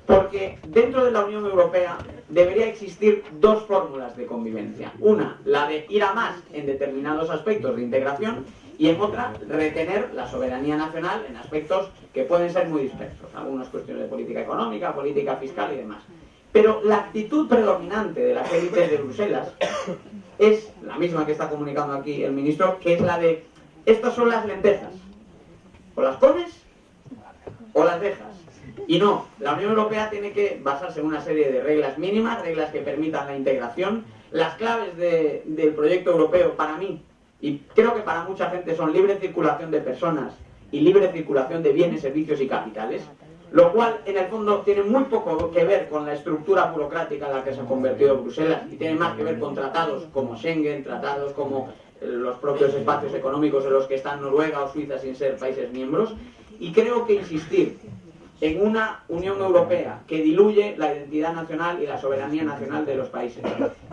Porque dentro de la Unión Europea debería existir dos fórmulas de convivencia. Una, la de ir a más en determinados aspectos de integración y en otra, retener la soberanía nacional en aspectos que pueden ser muy dispersos, algunas cuestiones de política económica, política fiscal y demás. Pero la actitud predominante de las élites de Bruselas es la misma que está comunicando aquí el ministro, que es la de, estas son las lentejas, o las comes o las dejas. Y no, la Unión Europea tiene que basarse en una serie de reglas mínimas, reglas que permitan la integración. Las claves del proyecto europeo para mí, y creo que para mucha gente, son libre circulación de personas y libre circulación de bienes, servicios y capitales, lo cual en el fondo tiene muy poco que ver con la estructura burocrática en la que se ha convertido Bruselas y tiene más que ver con tratados como Schengen, tratados como los propios espacios económicos en los que están Noruega o Suiza sin ser países miembros. Y creo que insistir en una Unión Europea que diluye la identidad nacional y la soberanía nacional de los países,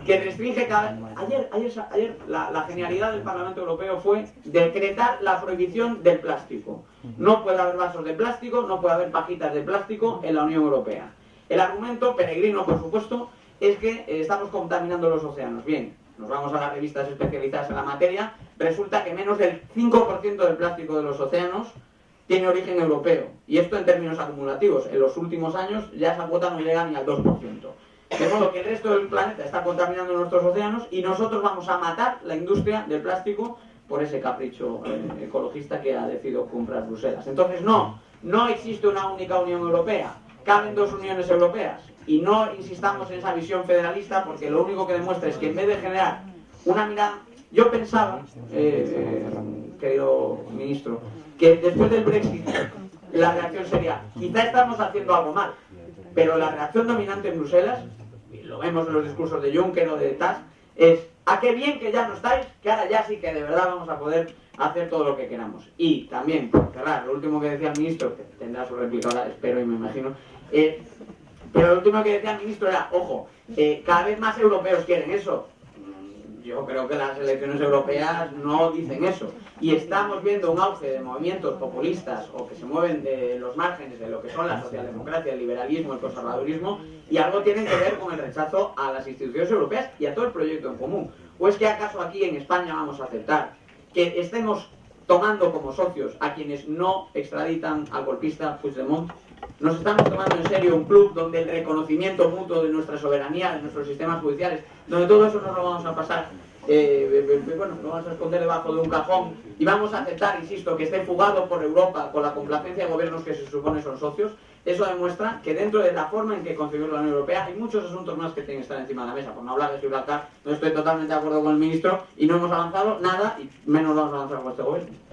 que restringe cada... Ayer, ayer, ayer la, la, genialidad del Parlamento Europeo fue decretar la prohibición del plástico. No puede haber vasos de plástico, no puede haber pajitas de plástico en la Unión Europea. El argumento, peregrino por supuesto, es que estamos contaminando los océanos. Bien, nos vamos a las revistas especializadas en la materia, resulta que menos del 5% del plástico de los océanos tiene origen europeo. Y esto en términos acumulativos. En los últimos años ya esa cuota no llega ni al 2%. De modo que el resto del planeta está contaminando nuestros océanos y nosotros vamos a matar la industria del plástico por ese capricho eh, ecologista que ha decidido comprar Bruselas. Entonces, no, no existe una única Unión Europea. Caben dos uniones europeas. Y no insistamos en esa visión federalista porque lo único que demuestra es que en vez de generar una mirada... Yo pensaba, eh, eh, querido ministro, que después del Brexit la reacción sería, quizá estamos haciendo algo mal, pero la reacción dominante en Bruselas, y lo vemos en los discursos de Juncker o de Tusk, es, a qué bien que ya no estáis, que ahora ya sí que de verdad vamos a poder hacer todo lo que queramos. Y también, por cerrar, lo último que decía el ministro, que tendrá su réplica ahora, espero y me imagino, eh, pero lo último que decía el ministro era, ojo, eh, cada vez más europeos quieren eso, yo creo que las elecciones europeas no dicen eso. Y estamos viendo un auge de movimientos populistas o que se mueven de los márgenes de lo que son la socialdemocracia, el liberalismo, el conservadurismo, y algo tiene que ver con el rechazo a las instituciones europeas y a todo el proyecto en común. ¿O es que acaso aquí en España vamos a aceptar que estemos tomando como socios a quienes no extraditan al golpista Puigdemont? Nos estamos tomando en serio un club donde el reconocimiento mutuo de nuestra soberanía, de nuestros sistemas judiciales, donde todo eso nos lo vamos a pasar, eh, eh, eh, bueno, lo vamos a esconder debajo de un cajón y vamos a aceptar, insisto, que esté fugado por Europa con la complacencia de gobiernos que se supone son socios, eso demuestra que dentro de la forma en que concibió la Unión Europea hay muchos asuntos más que tienen que estar encima de la mesa. Por no hablar de Gibraltar, no estoy totalmente de acuerdo con el ministro y no hemos avanzado nada y menos vamos a avanzar con este gobierno.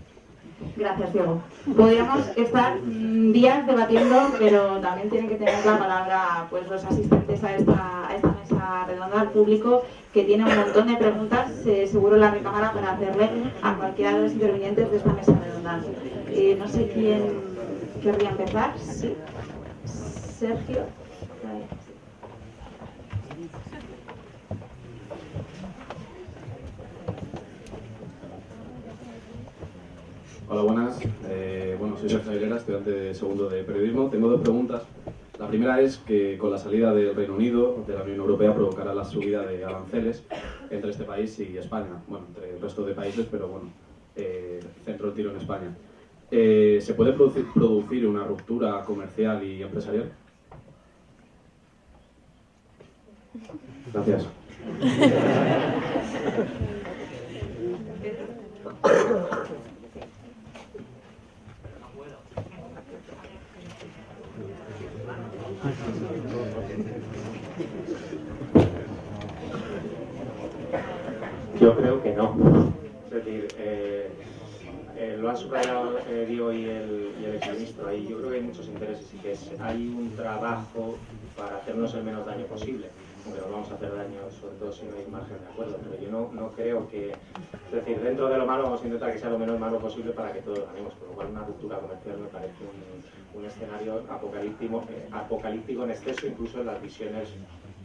Gracias, Diego. Podríamos estar mm, días debatiendo, pero también tienen que tener la palabra pues, los asistentes a esta, mesa redonda, al público, que tiene un montón de preguntas, eh, seguro la recámara, para hacerle a cualquiera de los intervinientes de esta mesa redonda. Eh, no sé quién querría empezar. Sergio. Hola, buenas. Eh, bueno, soy Sergio Aguilera, estudiante de segundo de periodismo. Tengo dos preguntas. La primera es que con la salida del Reino Unido de la Unión Europea provocará la subida de aranceles entre este país y España. Bueno, entre el resto de países, pero bueno, eh, centro el tiro en España. Eh, ¿Se puede producir, producir una ruptura comercial y empresarial? Gracias. Yo creo que no. Es decir, eh, eh, lo han subrayado eh, Dio y el, y el exministro ahí. Yo creo que hay muchos intereses y que hay un trabajo para hacernos el menos daño posible. aunque nos vamos a hacer daño, sobre todo si no hay margen de acuerdo. Pero yo no, no creo que, es decir, dentro de lo malo vamos a intentar que sea lo menos malo posible para que todos ganemos, por lo cual una ruptura comercial me parece un, un escenario apocalíptico, eh, apocalíptico en exceso, incluso en las visiones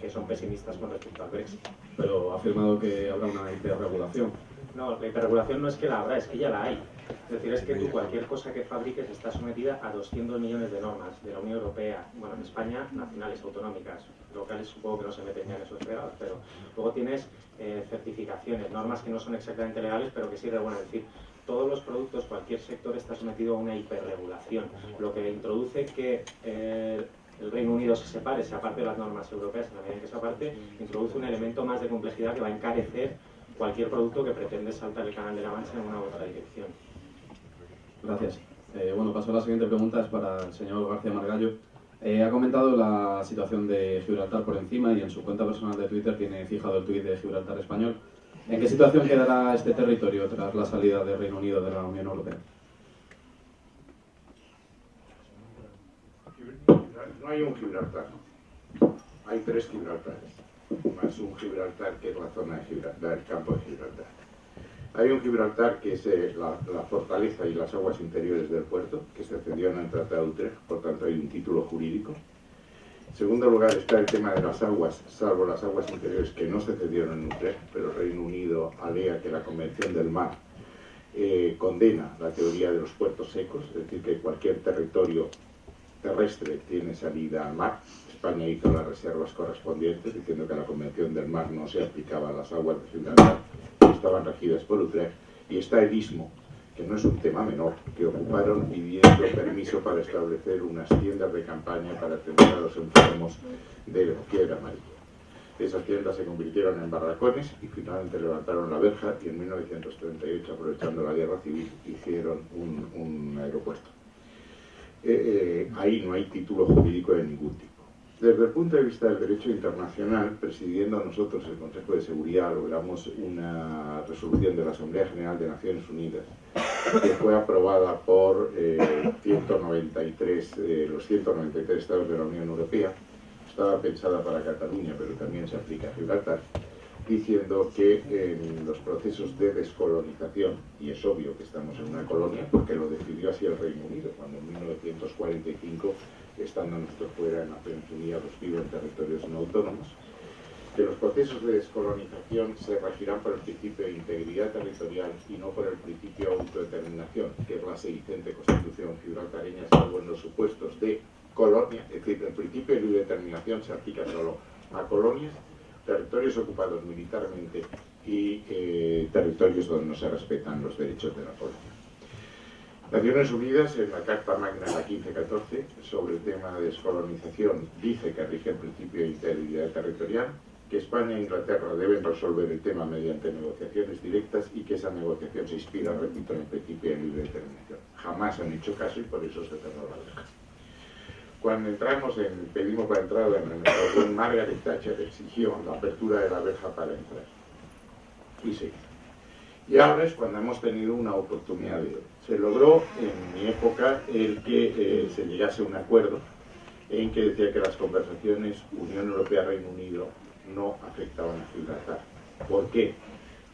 que son pesimistas con respecto al Brexit. Pero ha afirmado que habrá una hiperregulación. No, la hiperregulación no es que la habrá, es que ya la hay. Es decir, es que tú cualquier cosa que fabriques está sometida a 200 millones de normas de la Unión Europea, bueno, en España nacionales, autonómicas, locales supongo que no se meten ya en esos fregados, pero luego tienes eh, certificaciones, normas que no son exactamente legales, pero que sí bueno, es decir, todos los productos, cualquier sector está sometido a una hiperregulación, lo que introduce que eh, el Reino Unido se separe, se aparte de las normas europeas, en la medida en que se aparte, introduce un elemento más de complejidad que va a encarecer cualquier producto que pretende saltar el canal de la Mancha en una u otra dirección. Gracias. Eh, bueno, paso a la siguiente pregunta, es para el señor García Margallo. Eh, ha comentado la situación de Gibraltar por encima y en su cuenta personal de Twitter tiene fijado el tuit de Gibraltar español. ¿En qué situación quedará este territorio tras la salida del Reino Unido de la Unión Europea? No hay un Gibraltar, hay tres Gibraltares, más un Gibraltar que es la zona de Gibraltar, el campo de Gibraltar. Hay un Gibraltar que es eh, la, fortaleza y las aguas interiores del puerto, que se cedió en el Tratado de Utrecht, por tanto hay un título jurídico. En segundo lugar está el tema de las aguas, salvo las aguas interiores que no se cedieron en Utrecht, pero Reino Unido alega que la Convención del Mar eh, condena la teoría de los puertos secos, es decir, que cualquier territorio terrestre tiene salida al mar. España hizo las reservas correspondientes diciendo que la Convención del Mar no se aplicaba a las aguas de Gibraltar estaban regidas por Utrecht, y está el istmo, que no es un tema menor, que ocuparon pidiendo permiso para establecer unas tiendas de campaña para atender a los enfermos de fiebre amarilla. Esas tiendas se convirtieron en barracones y finalmente levantaron la verja y en 1938, aprovechando la guerra civil, hicieron un, aeropuerto. Eh, eh, ahí no hay título jurídico de ningún tipo. Desde el punto de vista del derecho internacional, presidiendo nosotros el Consejo de Seguridad, logramos una resolución de la Asamblea General de Naciones Unidas que fue aprobada por 193, eh, los 193 estados de la Unión Europea. Estaba pensada para Cataluña, pero también se aplica a Gibraltar, diciendo que en los procesos de descolonización, y es obvio que estamos en una colonia, porque lo decidió así el Reino Unido, cuando en 1945 estando nosotros fuera en la península los vivos en territorios no autónomos, que los procesos de descolonización se regirán por el principio de integridad territorial y no por el principio de autodeterminación, que es la sedicente constitución gibraltareña, salvo en los supuestos de colonia, es decir, el principio de libre determinación se aplica solo a colonias, territorios ocupados militarmente y eh, territorios donde no se respetan los derechos de la población. Naciones Unidas, en la Carta Magna, la 1514, sobre el tema de descolonización, dice que rige el principio de integridad territorial, que España e Inglaterra deben resolver el tema mediante negociaciones directas y que esa negociación se inspira, repito, en el principio de libre determinación. Jamás han hecho caso y por eso se cerró la verja. Cuando entramos en, pedimos la entrada en negociación, Margaret Thatcher exigió la apertura de la verja para entrar. Y se Y ahora es cuando hemos tenido una oportunidad de se logró en mi época el que eh, se llegase a un acuerdo en que decía que las conversaciones Unión Europea-Reino Unido no afectaban a Gibraltar. ¿Por qué?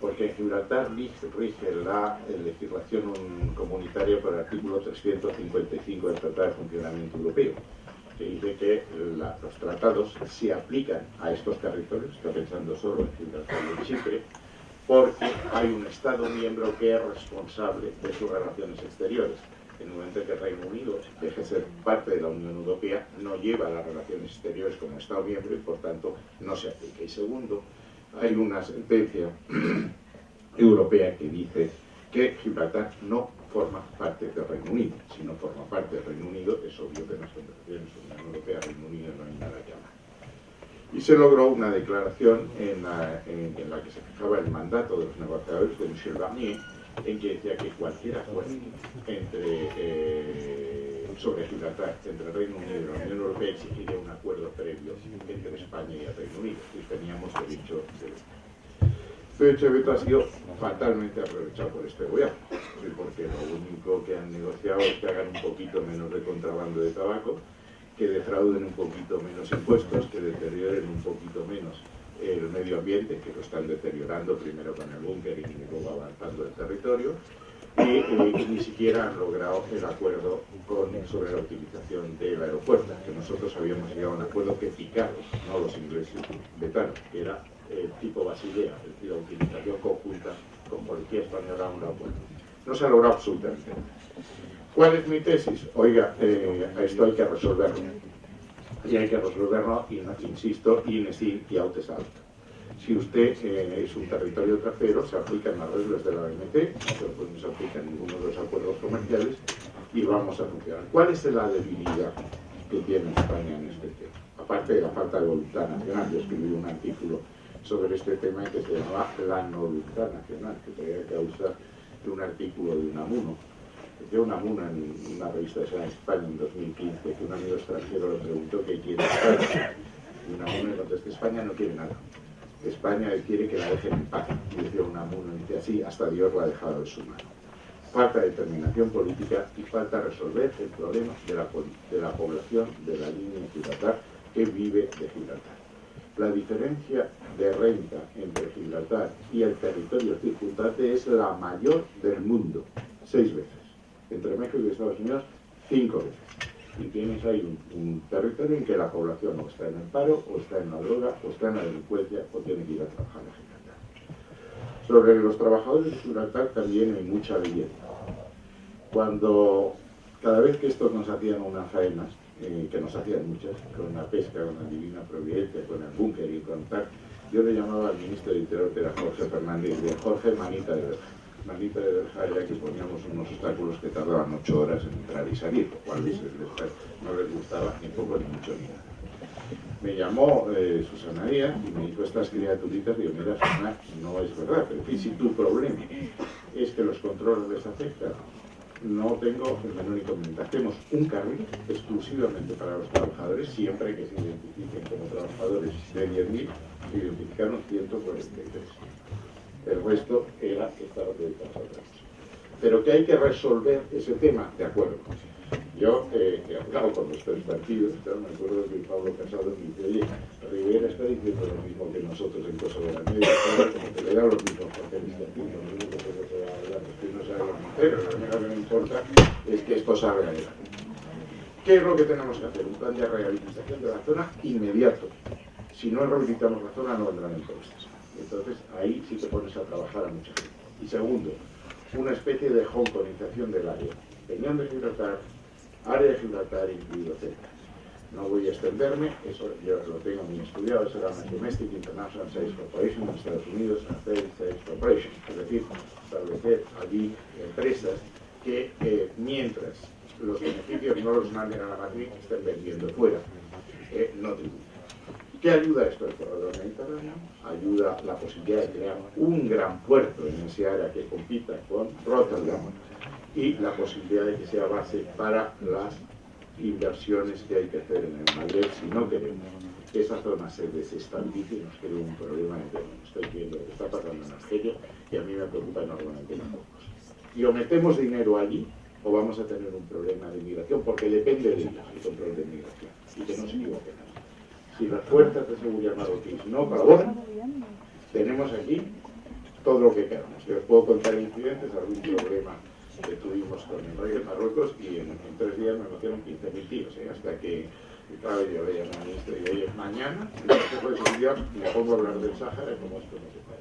Porque en Gibraltar rige la legislación comunitaria por el artículo 355 del Tratado de Funcionamiento Europeo, que dice que los tratados se aplican a estos territorios, está pensando solo en Gibraltar y en Chipre, porque hay un Estado miembro que es responsable de sus relaciones exteriores. En el momento en que el Reino Unido deje de ser parte de la Unión Europea, no lleva las relaciones exteriores como Estado miembro y por tanto no se aplica. Y segundo, hay una sentencia europea que dice que Gibraltar no forma parte del Reino Unido. Si no forma parte del Reino Unido, es obvio que en las conversaciones Unión Europea-Reino Unido no hay nada que hablar y se logró una declaración en la, que se fijaba el mandato de los negociadores de Michel Barnier, en que decía que cualquier acuerdo entre, eh, sobre Gibraltar entre el Reino Unido y la Unión Europea exigiría acuerdo previo entre España y el Reino Unido, y teníamos derecho de. Este veto ha sido fatalmente aprovechado por este gobierno, porque lo único que han negociado es que hagan un poquito menos de contrabando de tabaco, que defrauden un poquito menos impuestos, que deterioren un poquito menos el medio ambiente, que lo están deteriorando primero con el búnker y luego avanzando el territorio, y eh, ni siquiera han logrado el acuerdo con, sobre la utilización del aeropuerto, que nosotros habíamos llegado a un acuerdo que picaron, no los ingleses vetaron, que era el tipo Basilea, es decir, la utilización conjunta con Policía Española un acuerdo. No se ha logrado absolutamente ¿Cuál es mi tesis? Oiga, eh, esto hay que resolverlo. Y hay que resolverlo, insisto, in y out es alto. Si usted eh, es un territorio trasero, se aplican las reglas de la OMT, pues no se aplican ninguno de los acuerdos comerciales y vamos a funcionar. ¿Cuál es la debilidad que tiene España en este tema? Aparte de la falta de voluntad nacional, yo escribí un artículo sobre este tema que se llamaba La no voluntad nacional, que traía causa de un artículo de Unamuno. De Unamuno en una revista de España en 2015, que un amigo extranjero le preguntó qué quiere España. Y Unamuno le contestó, España no quiere nada. España quiere que la dejen en paz. Y decía Unamuno, dice así, hasta Dios la ha dejado de su mano. Falta determinación política y falta resolver el problema de la, de la población de la línea de Gibraltar que vive de Gibraltar. La diferencia de renta entre Gibraltar y el territorio circundante es la mayor del mundo, seis veces. Entre México y Estados Unidos, cinco veces y tienes ahí un, territorio en que la población o está en el paro, o está en la droga, o está en la delincuencia, o tiene que ir a trabajar a Gibraltar. Sobre los trabajadores de Gibraltar también hay mucha belleza. Cuando cada vez que estos nos hacían unas faenas, eh, que nos hacían muchas, con la pesca, con la divina providencia, con el búnker y con tal, yo le llamaba al ministro de Interior, que era Jorge Fernández, de Jorge Manita de Verja Manita de Verja que poníamos unos obstáculos que tardaban ocho horas en entrar y salir, lo cual no les gustaba ni poco ni mucho ni nada. Me llamó eh, Susana Díaz y me dijo estas criaturitas, digo, mira Susana, no es verdad, pero si tu problema es que los controles les afectan, no tengo el menor inconveniente. Hacemos un carril exclusivamente para los trabajadores, siempre que se identifiquen como trabajadores de 10.000, se identificaron 143 el resto era estar dedicado a otra Pero que hay que resolver ese tema, de acuerdo. Yo eh, he con los tres partidos, me acuerdo que Pablo Casado me dice, oye, Rivera está diciendo lo mismo que nosotros en Cosa de la Media, como que le da los mismos papeles que aquí, lo mismo que se va a hablar, que no sabe pero lo único que me importa es que esto salga adelante. ¿Qué es lo que tenemos que hacer? Un plan de rehabilitación de la zona inmediato. Si no rehabilitamos la zona, no vendrán impuestos. Entonces ahí sí te pones a trabajar a mucha gente. Y segundo, una especie de hongkonización del área. Peñón de Gibraltar, área de Gibraltar incluido Celta. No voy a extenderme, eso yo lo tengo muy estudiado, será una Domestic International Sales Corporation en Estados Unidos, Sales Corporation, es decir, establecer allí empresas que eh, mientras los beneficios no los manden a la matriz, estén vendiendo fuera, eh, no tributan. ¿Qué ayuda esto? El corredor mediterráneo ayuda la posibilidad de crear un gran puerto en ese área que compita con Rotterdam y la posibilidad de que sea base para las inversiones que hay que hacer en el Magreb si no queremos que esa zona se desestabilice y nos cree un problema de Estoy viendo lo que está pasando en Argelia y a mí me preocupa enormemente las cosas. Y o metemos dinero allí o vamos a tener un problema de inmigración porque depende de ellos el control de inmigración y que no se equivoquen si las fuerzas de seguridad marroquíes no colaboran, tenemos aquí todo lo que queramos. Yo puedo contar incidentes, algún problema que tuvimos con el rey de Marruecos y en, tres días me metieron 15.000 tíos, ¿eh? hasta que claro, yo le llamé al ministro y digo, oye, mañana, en el Consejo me pongo a hablar del Sáhara y cómo esto no se puede.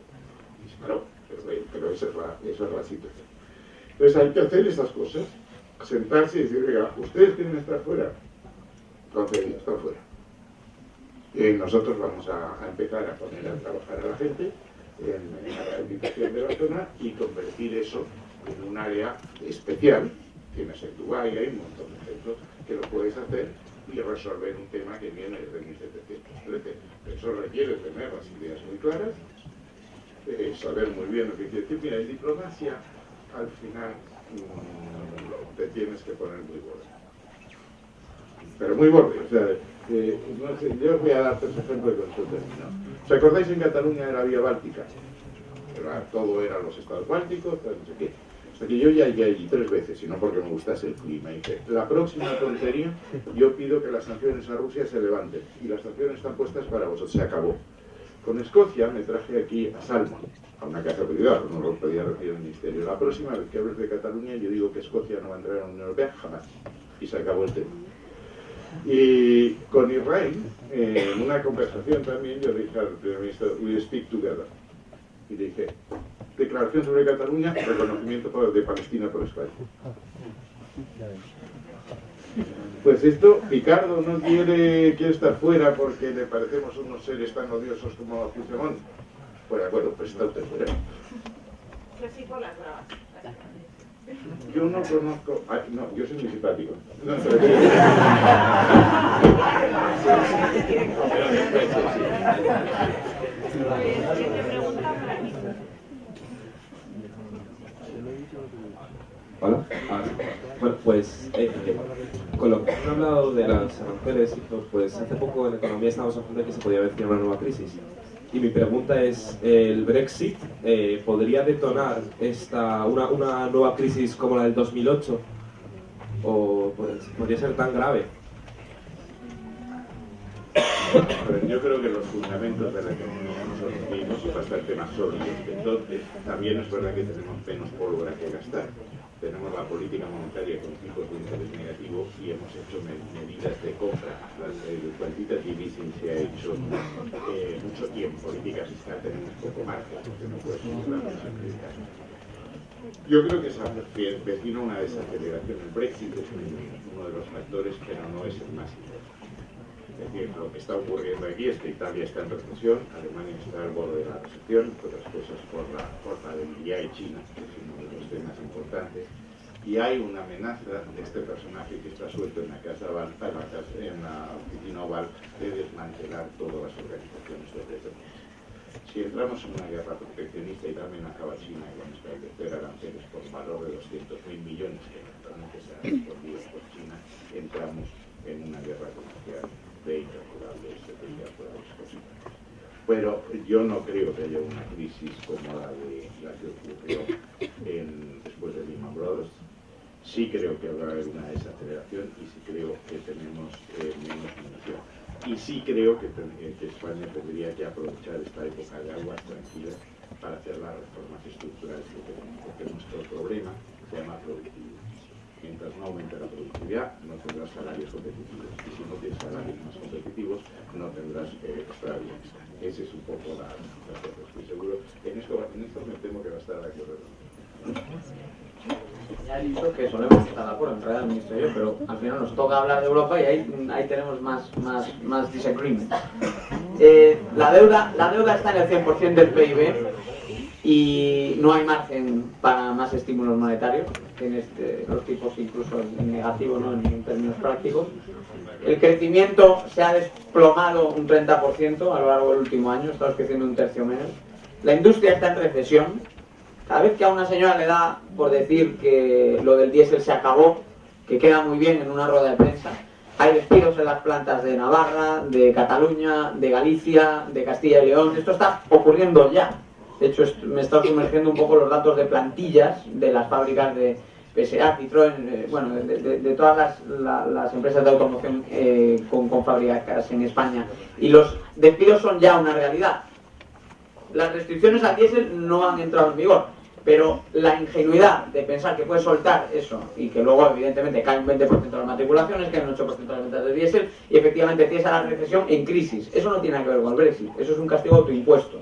Claro, pero, pero esa, es la, esa es situación. Entonces hay que hacer estas cosas, sentarse y decir, oiga, ustedes quieren estar fuera, entonces estar fuera nosotros vamos a, empezar a poner a trabajar a la gente en, la rehabilitación de la zona y convertir eso en un área especial. Tienes en Dubái, hay un montón de ejemplos que lo puedes hacer y resolver un tema que viene desde 1713. Eso requiere tener las ideas muy claras, eh, saber muy bien lo que quiere decir. Mira, en diplomacia, al final, mm, te tienes que poner muy borde. Pero muy borde, o sea, eh, yo os voy a dar tres ejemplos de esto termino. ¿Os acordáis en Cataluña de la vía báltica? todo eran los estados bálticos, no sé qué. Hasta que yo ya llegué allí tres veces, y no porque me gustase el clima. Y la próxima tontería, yo pido que las sanciones a Rusia se levanten. Y las sanciones están puestas para vosotros. Se acabó. Con Escocia me traje aquí a Salmon, a una casa privada, no lo podía recibir el ministerio. La próxima vez que hables de Cataluña, yo digo que Escocia no va a entrar en la Unión Europea jamás. Y se acabó el tema. Y con Israel, en una conversación también, yo dije al primer ministro, we speak together. Y dije, declaración sobre Cataluña, reconocimiento de Palestina por España. Pues esto, Picardo no quiere, quiere estar fuera porque le parecemos unos seres tan odiosos como Puigdemont. Pues de acuerdo, pues está usted fuera. Yo no conozco. No, yo soy muy simpático. No, Hola. Bueno, pues eh, con lo que han hablado de las aranceles, pues hace poco en economía estábamos hablando de que se podía haber una nueva crisis. Y mi pregunta es, ¿el Brexit eh, podría detonar esta, una, una nueva crisis como la del 2008? ¿O podría ser tan grave? Yo creo que los fundamentos de la economía son los mismos y bastante más sólidos entonces. También es verdad que tenemos menos pólvora que gastar. Tenemos la política monetaria con tipos de interés negativo y hemos hecho me- medidas de compra. Las- El quantitative easing se ha hecho eh, mucho en política fiscal tenemos poco margen, porque no puedes subir. Yo creo que se avecina una desaceleración. El Brexit es un- uno de los factores, pero no es el más importante. Decir, lo que está ocurriendo aquí es que Italia está en recesión, Alemania está al borde de la recesión, otras cosas por la, por la debilidad de China, que es uno de los temas importantes, y hay una amenaza de este personaje que está suelto en la casa Oval, en la, oficina oval de desmantelar todas las organizaciones de protección. Si entramos en una guerra proteccionista y también acaba China a establecer aranceles por valor de 200.000 millones que eventualmente serán respondidos por China, entramos en una guerra comercial de incalculables consecuencias. Pero yo no creo que haya una crisis como la, de, la que ocurrió después de Lehman Brothers. Sí creo que haber una desaceleración y sí creo que tenemos eh, menos munición. Y sí creo eh, que España tendría que aprovechar esta época de aguas tranquilas para hacer las reformas estructurales que tenemos, porque nuestro problema se llama productividad. Mientras no aumente la productividad, no tendrás salarios competitivos. Y si no tienes salarios más competitivos, no tendrás eh, extra bienestar. Ese es un poco la, la cosa. Estoy seguro. En esto, en esto me temo que va a estar acuerdo. Ya he dicho que solemos estar de acuerdo, en realidad el yo, pero al final nos toca hablar de Europa y ahí, ahí tenemos más, más, más disagreement. Eh, la, deuda, la deuda está en el 100% del PIB y no hay margen para más estímulos monetarios. Tienes eh, los tipos incluso en negativo, ¿no? en, en términos prácticos. El crecimiento se ha desplomado un 30% a lo largo del último año, estamos creciendo un tercio menos. La industria está en recesión, cada vez que a una señora le da por decir que lo del diésel se acabó, que queda muy bien en una rueda de prensa, hay despidos en las plantas de Navarra, de Cataluña, de Galicia, de Castilla y León. Esto está ocurriendo ya. De hecho, me está sumergiendo un poco los datos de plantillas de las fábricas de PSA, Citroën, eh, bueno, de, todas las, la- las empresas de automoción eh, con, con fábricas en España. Y los despidos son ya una realidad las restricciones al diésel no han entrado en vigor, pero la ingenuidad de pensar que puedes soltar eso y que luego evidentemente cae un 20% de las matriculaciones, cae un 8% de las ventas de diésel y efectivamente tienes a la recesión en crisis. Eso no tiene nada que ver con el Brexit, eso es un castigo autoimpuesto.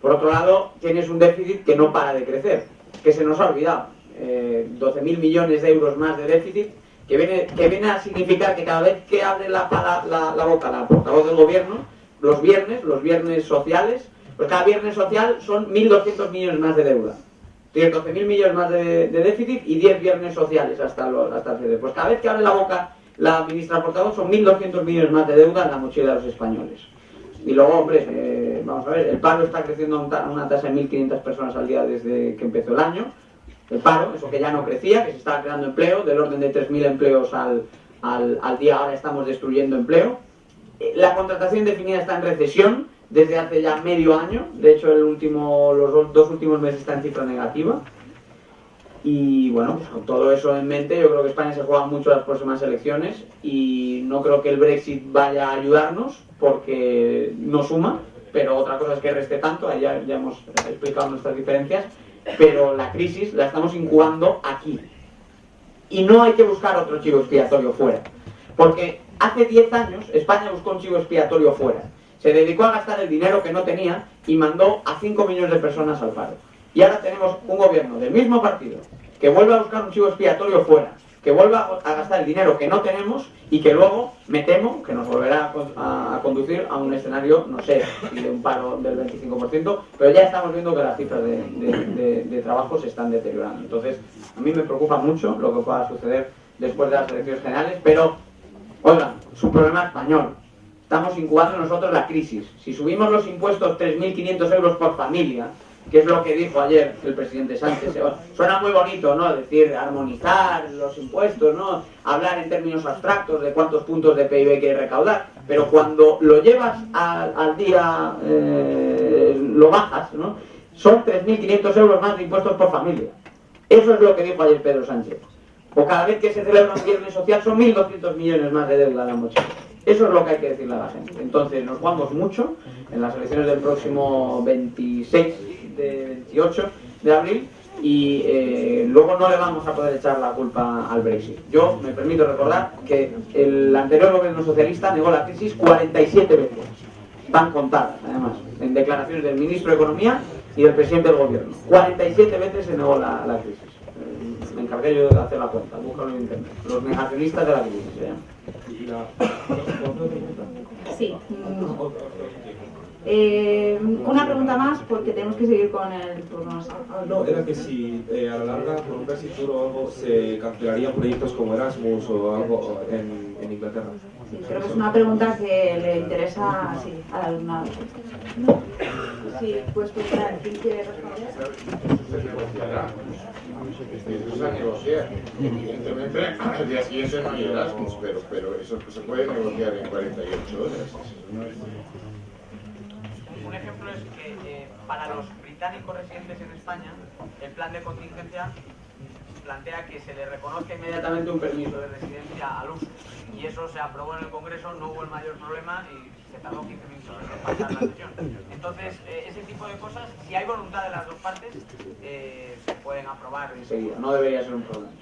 Por otro lado, tienes un déficit que no para de crecer, que se nos ha olvidado. Eh, 12.000 millones de euros más de déficit, que viene, que viene a significar que cada vez que abre la, la, la- boca la portavoz del gobierno, los viernes, los viernes sociales, pues cada viernes social son 1.200 millones más de deuda. Tienes 12.000 millones más de, de déficit y 10 viernes sociales hasta, los, hasta el cierre. Pues cada vez que abre la boca la ministra portavoz son 1.200 millones más de deuda en la mochila de los españoles. Y luego, hombre, eh, vamos a ver, el paro está creciendo a una tasa de 1.500 personas al día desde que empezó el año. El paro, eso que ya no crecía, que se estaba creando empleo, del orden de 3.000 empleos al, al, al día, ahora estamos destruyendo empleo. Eh, La contratación definida está en recesión desde hace ya medio año, de hecho el último, los dos, dos últimos meses está en cifra negativa. Y bueno, pues con todo eso en mente, yo creo que España se juega mucho las próximas elecciones y no creo que el Brexit vaya a ayudarnos porque no suma, pero otra cosa es que reste tanto, ahí ya, ya hemos explicado nuestras diferencias, pero la crisis la estamos incubando aquí. Y no hay que buscar otro chivo expiatorio fuera, porque hace 10 años España buscó un chivo expiatorio fuera. Se dedicó a gastar el dinero que no tenía y mandó a 5 millones de personas al paro. Y ahora tenemos un gobierno del mismo partido que vuelve a buscar un chivo expiatorio fuera, que vuelva a gastar el dinero que no tenemos y que luego, me temo, que nos volverá a, conducir a un escenario, no sé, de un paro del 25%, pero ya estamos viendo que las cifras de- de trabajo se están deteriorando. Entonces, a mí me preocupa mucho lo que pueda suceder después de las elecciones generales, pero, oigan, es un problema español. Estamos incubando nosotros la crisis. Si subimos los impuestos 3.500 euros por familia, que es lo que dijo ayer el presidente Sánchez, suena muy bonito, ¿no? Decir, armonizar los impuestos, ¿no? Hablar en términos abstractos de cuántos puntos de PIB quiere recaudar, pero cuando lo llevas al, día, eh, lo bajas, ¿no? Son 3.500 euros más de impuestos por familia. Eso es lo que dijo ayer Pedro Sánchez. O cada vez que se celebra un viernes social son 1.200 millones más de deuda a la mochila. Eso es lo que hay que decirle a la gente. Entonces nos jugamos mucho en las elecciones del próximo 26 de 28 de abril y eh, luego no le vamos a poder echar la culpa al Brexit. Yo me permito recordar que el anterior gobierno socialista negó la crisis 47 veces. Van contadas, además, en declaraciones del ministro de Economía y del presidente del gobierno. 47 veces se negó la, la crisis. Eh, Me encargué yo de hacer la cuenta, búscalo en internet. Los negacionistas de la crisis pregunta. Sí. Eh, una pregunta más porque tenemos que seguir con el turno. No, era que si eh, a la larga, por un duro o algo, se cancelarían proyectos como Erasmus o algo en, en Inglaterra. Sí, creo que es una pregunta que le interesa sí, al alumnado. Sí, pues preguntar, ¿quién quiere responder? Se. Evidentemente, al día siguiente no hay Erasmus, pero, pero eso se puede negociar en 48 horas. Eso no es- Un ejemplo es que eh, para los británicos residentes en España, el plan de contingencia plantea que se le reconozca inmediatamente un permiso de residencia al uso. Y eso se aprobó en el Congreso, no hubo el mayor problema y se tardó 15 minutos en pasar la sesión. Entonces, eh, ese tipo de cosas, si hay voluntad de las dos partes, eh, se pueden aprobar enseguida. No debería ser un problema.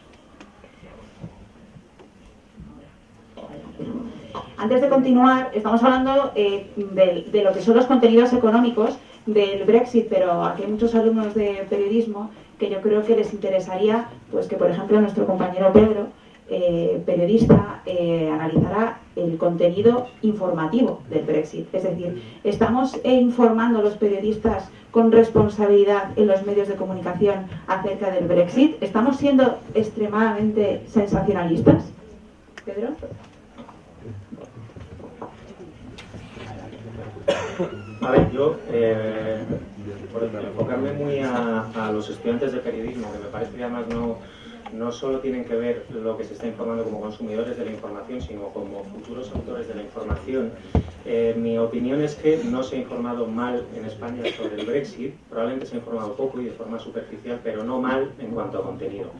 Antes de continuar, estamos hablando eh, de, de lo que son los contenidos económicos del Brexit, pero aquí hay muchos alumnos de periodismo que yo creo que les interesaría, pues que por ejemplo nuestro compañero Pedro, eh, periodista, eh, analizará el contenido informativo del Brexit. Es decir, estamos informando a los periodistas con responsabilidad en los medios de comunicación acerca del Brexit. ¿Estamos siendo extremadamente sensacionalistas? Pedro. A ver, yo, eh, por enfocarme muy a, los estudiantes de periodismo, que me parece que además no, no solo tienen que ver lo que se está informando como consumidores de la información, sino como futuros autores de la información, eh, mi opinión es que no se ha informado mal en España sobre el Brexit, probablemente se ha informado poco y de forma superficial, pero no mal en cuanto a contenido.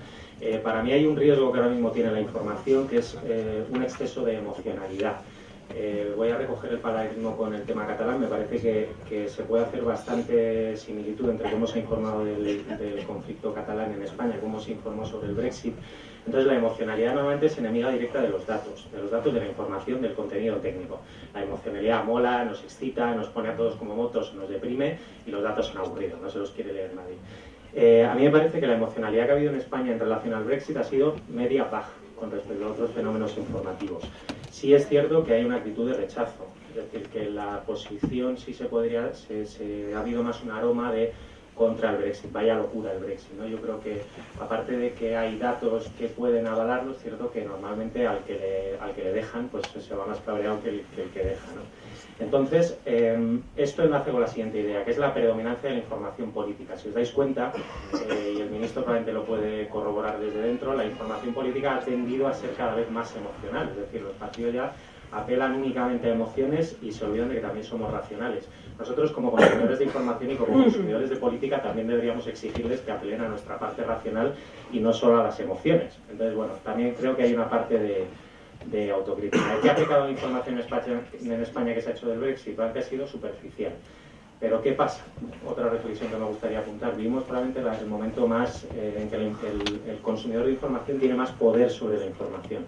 Eh, para mí hay un riesgo que ahora mismo tiene la información, que es eh, un exceso de emocionalidad. Eh, voy a recoger el paralelismo con el tema catalán. Me parece que, se puede hacer bastante similitud entre cómo se ha informado del, conflicto catalán en España cómo se informó sobre el Brexit. Entonces, la emocionalidad normalmente es enemiga directa de los datos, de los datos de la información, del contenido técnico. La emocionalidad mola, nos excita, nos pone a todos como motos, nos deprime y los datos son aburridos, no se los quiere leer nadie. Eh, a mí me parece que la emocionalidad que ha habido en España en relación al Brexit ha sido media baja con respecto a otros fenómenos informativos. Sí es cierto que hay una actitud de rechazo, es decir, que la posición sí se podría, se, se- ha habido más un aroma de contra el Brexit, vaya locura el Brexit, ¿no? Yo creo que aparte de que hay datos que pueden avalarlo, es cierto que normalmente al que le, al que le dejan, pues se va más cabreado que el que, el que deja, ¿no? Entonces, eh, esto enlace con la siguiente idea, que es la predominancia de la información política. Si os dais cuenta, eh, y el ministro probablemente lo puede corroborar desde dentro, la información política ha tendido a ser cada vez más emocional. Es decir, los partidos ya apelan únicamente a emociones y se olvidan de que también somos racionales. Nosotros como consumidores de información y como consumidores de política también deberíamos exigirles que apelen a nuestra parte racional y no solo a las emociones. Entonces, bueno, también creo que hay una parte de, de autocrítica. ¿Qué ha aplicado la información en España, España que se ha hecho del Brexit? que ha sido superficial. Pero ¿qué pasa? Otra reflexión que me gustaría apuntar. Vivimos probablemente el momento más eh, en que el, consumidor de información tiene más poder sobre la información.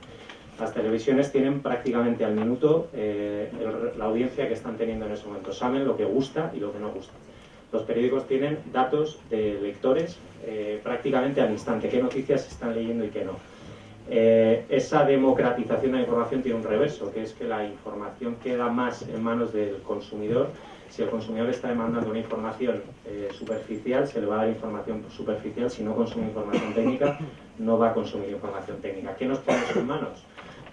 Las televisiones tienen prácticamente al minuto eh, la audiencia que están teniendo en ese momento. Saben lo que gusta y lo que no gusta. Los periódicos tienen datos de lectores eh, prácticamente al instante. ¿Qué noticias están leyendo y qué no? Esa democratización de la información tiene un reverso, que es que la información queda más en manos del consumidor si el consumidor está demandando una información eh, superficial, se le va a dar información superficial. Si no consume información técnica, no va a consumir información técnica. ¿Qué nos pone en manos?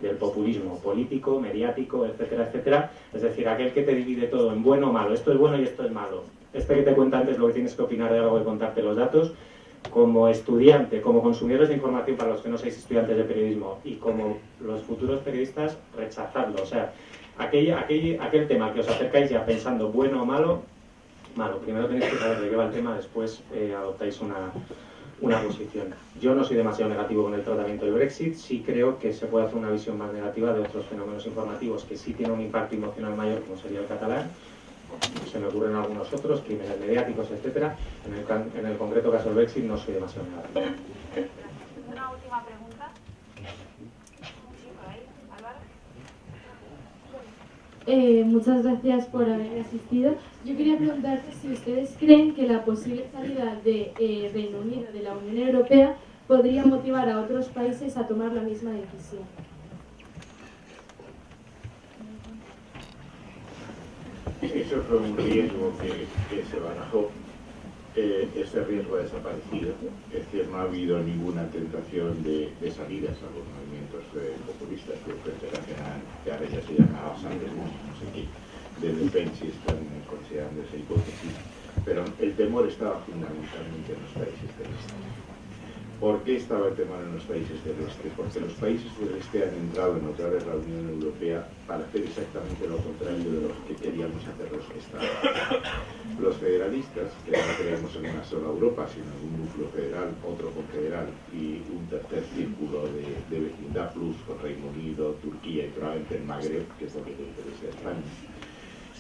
Del populismo político, mediático, etcétera, etcétera. Es decir, aquel que te divide todo en bueno o malo. Esto es bueno y esto es malo. Este que te cuenta antes lo que tienes que opinar de algo de contarte los datos. Como estudiante, como consumidores de información para los que no seáis estudiantes de periodismo y como los futuros periodistas, rechazadlo. O sea, aquel, aquel, aquel tema que os acercáis ya pensando bueno o malo, malo. Primero tenéis que saber de qué va el tema, después eh, adoptáis una, una posición. Yo no soy demasiado negativo con el tratamiento del Brexit, sí creo que se puede hacer una visión más negativa de otros fenómenos informativos que sí tienen un impacto emocional mayor, como sería el catalán, se me ocurren algunos otros, crímenes mediáticos, etc. En el, en el concreto caso del Brexit no soy demasiado negativo. Una última pregunta. Eh, muchas gracias por haber asistido. Yo quería preguntarte si ustedes creen que la posible salida de eh, Reino Unido de la Unión Europea podría motivar a otros países a tomar la misma decisión. Eso fue un riesgo que, se barajó eh, ese riesgo ha desaparecido. Es decir, no ha habido ninguna tentación de, salidas a los movimientos eh, populistas el Frente que ahora ya se llama Sanders, no sé qué, de si están considerando esa hipótesis. Pero el temor estaba fundamentalmente en los países del Este. ¿Por qué estaba el temor en los países del este? Porque los países del este han entrado en otra vez la Unión Europea para hacer exactamente lo contrario de lo que queríamos hacer los que estaban. Los federalistas, que no creemos en una sola Europa, sino en un núcleo federal, otro confederal y un tercer círculo de, vecindad plus con Reino Unido, Turquía y probablemente el Magreb, que es lo que le interesa a España,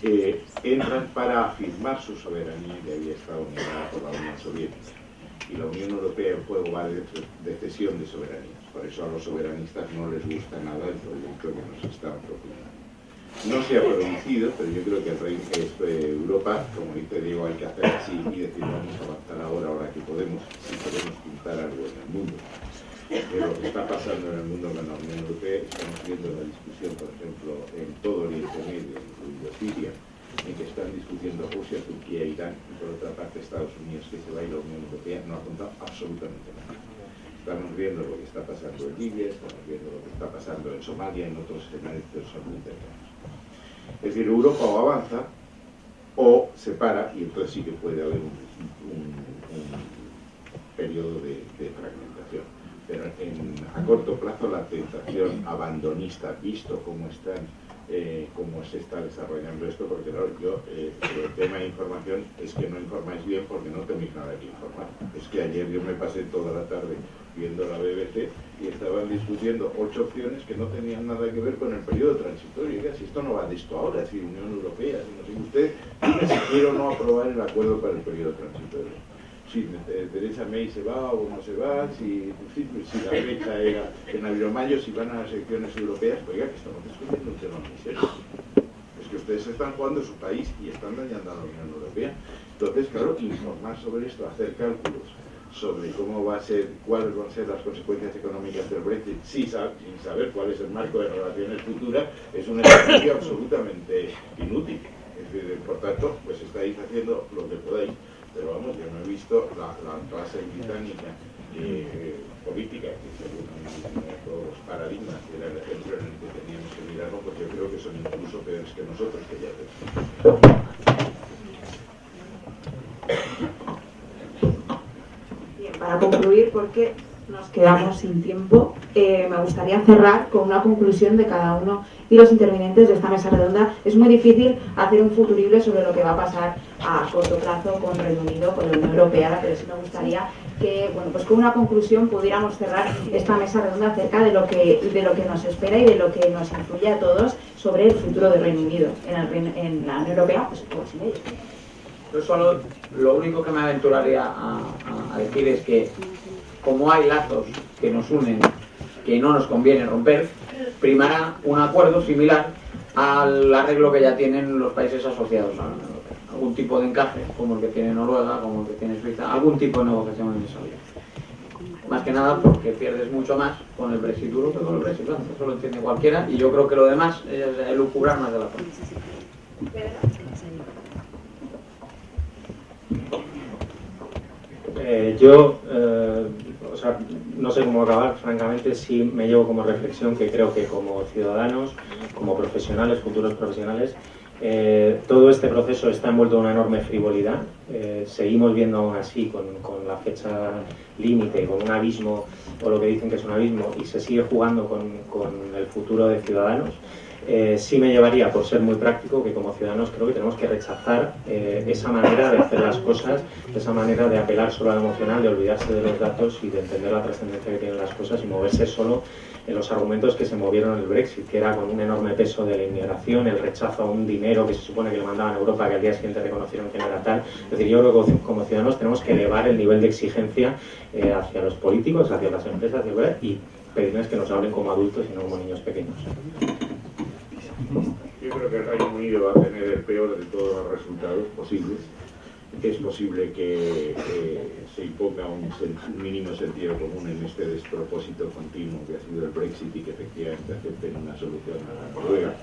eh, entran para afirmar su soberanía que había estado negada por la Unión Soviética y la Unión Europea en juego va de, cesión de soberanía. Por eso a los soberanistas no les gusta nada el proyecto que nos están proponiendo. No se ha producido, pero yo creo que el rey, eh, Europa, como dice Diego, hay que hacer así y decir vamos a avanzar ahora, ahora que podemos, si podemos pintar algo en el mundo. Pero lo que está pasando en el mundo con la Unión Europea, estamos viendo la discusión, por ejemplo, en todo Oriente Medio, incluido Siria, en que están discutiendo Rusia, Turquía Irán, y por otra parte Estados Unidos, que se va a ir a la Unión Europea, no ha contado absolutamente nada. Estamos viendo lo que está pasando en Libia, estamos viendo lo que está pasando en Somalia, en otros escenarios que son muy cercanos. Es decir, Europa o avanza o se para y entonces sí que puede haber un, periodo de, fragmentación. Pero a corto plazo la tentación abandonista, visto cómo están eh, cómo se está desarrollando esto, porque yo, eh, el tema de información es que no informáis bien porque no tenéis nada que informar. Es que ayer yo me pasé toda la tarde viendo la BBC y estaban discutiendo ocho opciones que no tenían nada que ver con el periodo transitorio. Y si esto no va de esto ahora, es Unión Europea, si no sé usted, si quiero o no aprobar el acuerdo para el periodo transitorio si Teresa May se va o no se va, si, si la fecha era en abril o mayo, si van a las elecciones europeas, oiga, que estamos discutiendo un tema muy serio. Es que ustedes están jugando su país y están dañando a la Unión Europea. Entonces, claro, informar sobre esto, hacer cálculos sobre cómo va a ser, cuáles van a ser las consecuencias económicas del Brexit sin, saber cuál es el marco de relaciones futuras, es un ejercicio absolutamente inútil. Es decir, por tanto, pues estáis haciendo lo que podáis pero vamos, yo no he visto la, clase británica eh, política, que según los paradigmas que era el ejemplo en el que teníamos que mirarlo, porque yo creo que son incluso peores que nosotros, que ya Bien, para concluir, porque nos quedamos sin tiempo. Eh, me gustaría cerrar con una conclusión de cada uno y los intervinientes de esta mesa redonda. Es muy difícil hacer un futurible sobre lo que va a pasar a corto plazo con Reino Unido, con la Unión Europea, pero sí me gustaría que, bueno, pues con una conclusión pudiéramos cerrar esta mesa redonda acerca de lo que, de lo que nos espera y de lo que nos influye a todos sobre el futuro del Reino Unido en, en la Unión Europea, pues, pues. Yo solo lo único que me aventuraría a, decir es que como hay lazos que nos unen que no nos conviene romper, primará un acuerdo similar al arreglo que ya tienen los países asociados a la Unión Europea. Algún tipo de encaje, como el que tiene Noruega, como el que tiene Suiza, algún tipo de negociación en esa vía. Más que nada porque pierdes mucho más con el Brexit duro que con el Brexit. Eso lo entiende cualquiera y yo creo que lo demás es el lucubrar más de la forma. Eh, yo, eh, sea, no sé cómo acabar, francamente, sí me llevo como reflexión que creo que como ciudadanos, como profesionales, futuros profesionales, eh, todo este proceso está envuelto en una enorme frivolidad. seguimos viendo aún así, con, la fecha límite, con un abismo, o lo que dicen que es un abismo, y se sigue jugando con el futuro de ciudadanos. Eh, sí me llevaría, por ser muy práctico, que como ciudadanos creo que tenemos que rechazar eh, esa manera de hacer las cosas, esa manera de apelar solo al emocional, de olvidarse de los datos y de entender la trascendencia que tienen las cosas y moverse solo en los argumentos que se movieron en el Brexit, que era con un enorme peso de la inmigración, el rechazo a un dinero que se supone que le mandaban a Europa, que al día siguiente reconocieron que no era tal. Es decir, yo creo que como ciudadanos tenemos que elevar el nivel de exigencia eh, hacia los políticos, hacia las empresas y pedirles que nos hablen como adultos y no como niños pequeños. Yo creo que el Reino Unido va a tener el peor de todos los resultados posibles. Es posible que se imponga un, mínimo sentido común en este despropósito continuo que ha sido el Brexit y que efectivamente acepten una solución a la Noruega.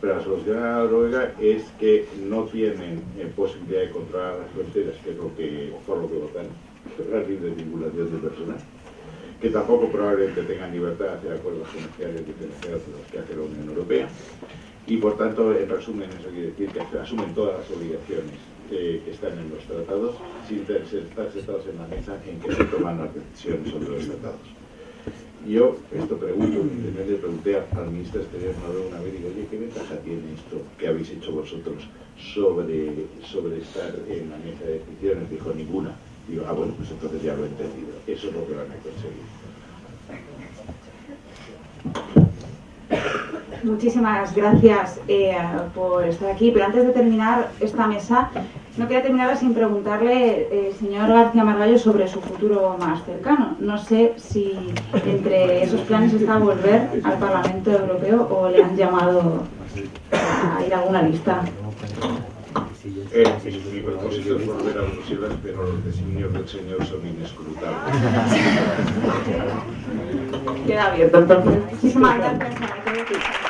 Pero la solución a la Noruega es que no tienen eh, posibilidad de controlar las fronteras, que es lo que, por lo que votan, la libre circulación de personas que tampoco probablemente tengan libertad de hacer acuerdos comerciales diferenciados de los que hace la Unión Europea. Y por tanto, en resumen, eso quiere decir que asumen todas las obligaciones que están en los tratados sin estar sentados en la mesa en que se toman las decisiones sobre los tratados. Yo esto pregunto, le pregunté al ministro exterior una vez digo, oye, ¿qué ventaja tiene esto que habéis hecho vosotros sobre, sobre estar en la mesa de decisiones? Dijo, ninguna Digo, ah, bueno, pues entonces ya lo he entendido. Eso es lo que van a conseguir. Muchísimas gracias eh, por estar aquí, pero antes de terminar esta mesa, no quería terminar sin preguntarle, eh, señor García Margallo, sobre su futuro más cercano. No sé si entre esos planes está volver al Parlamento Europeo o le han llamado a ir a alguna lista. Mi propósito es volver a Bruselas, pero los designios del Señor son inescrutables. Queda abierto entonces. Muchísimas gracias.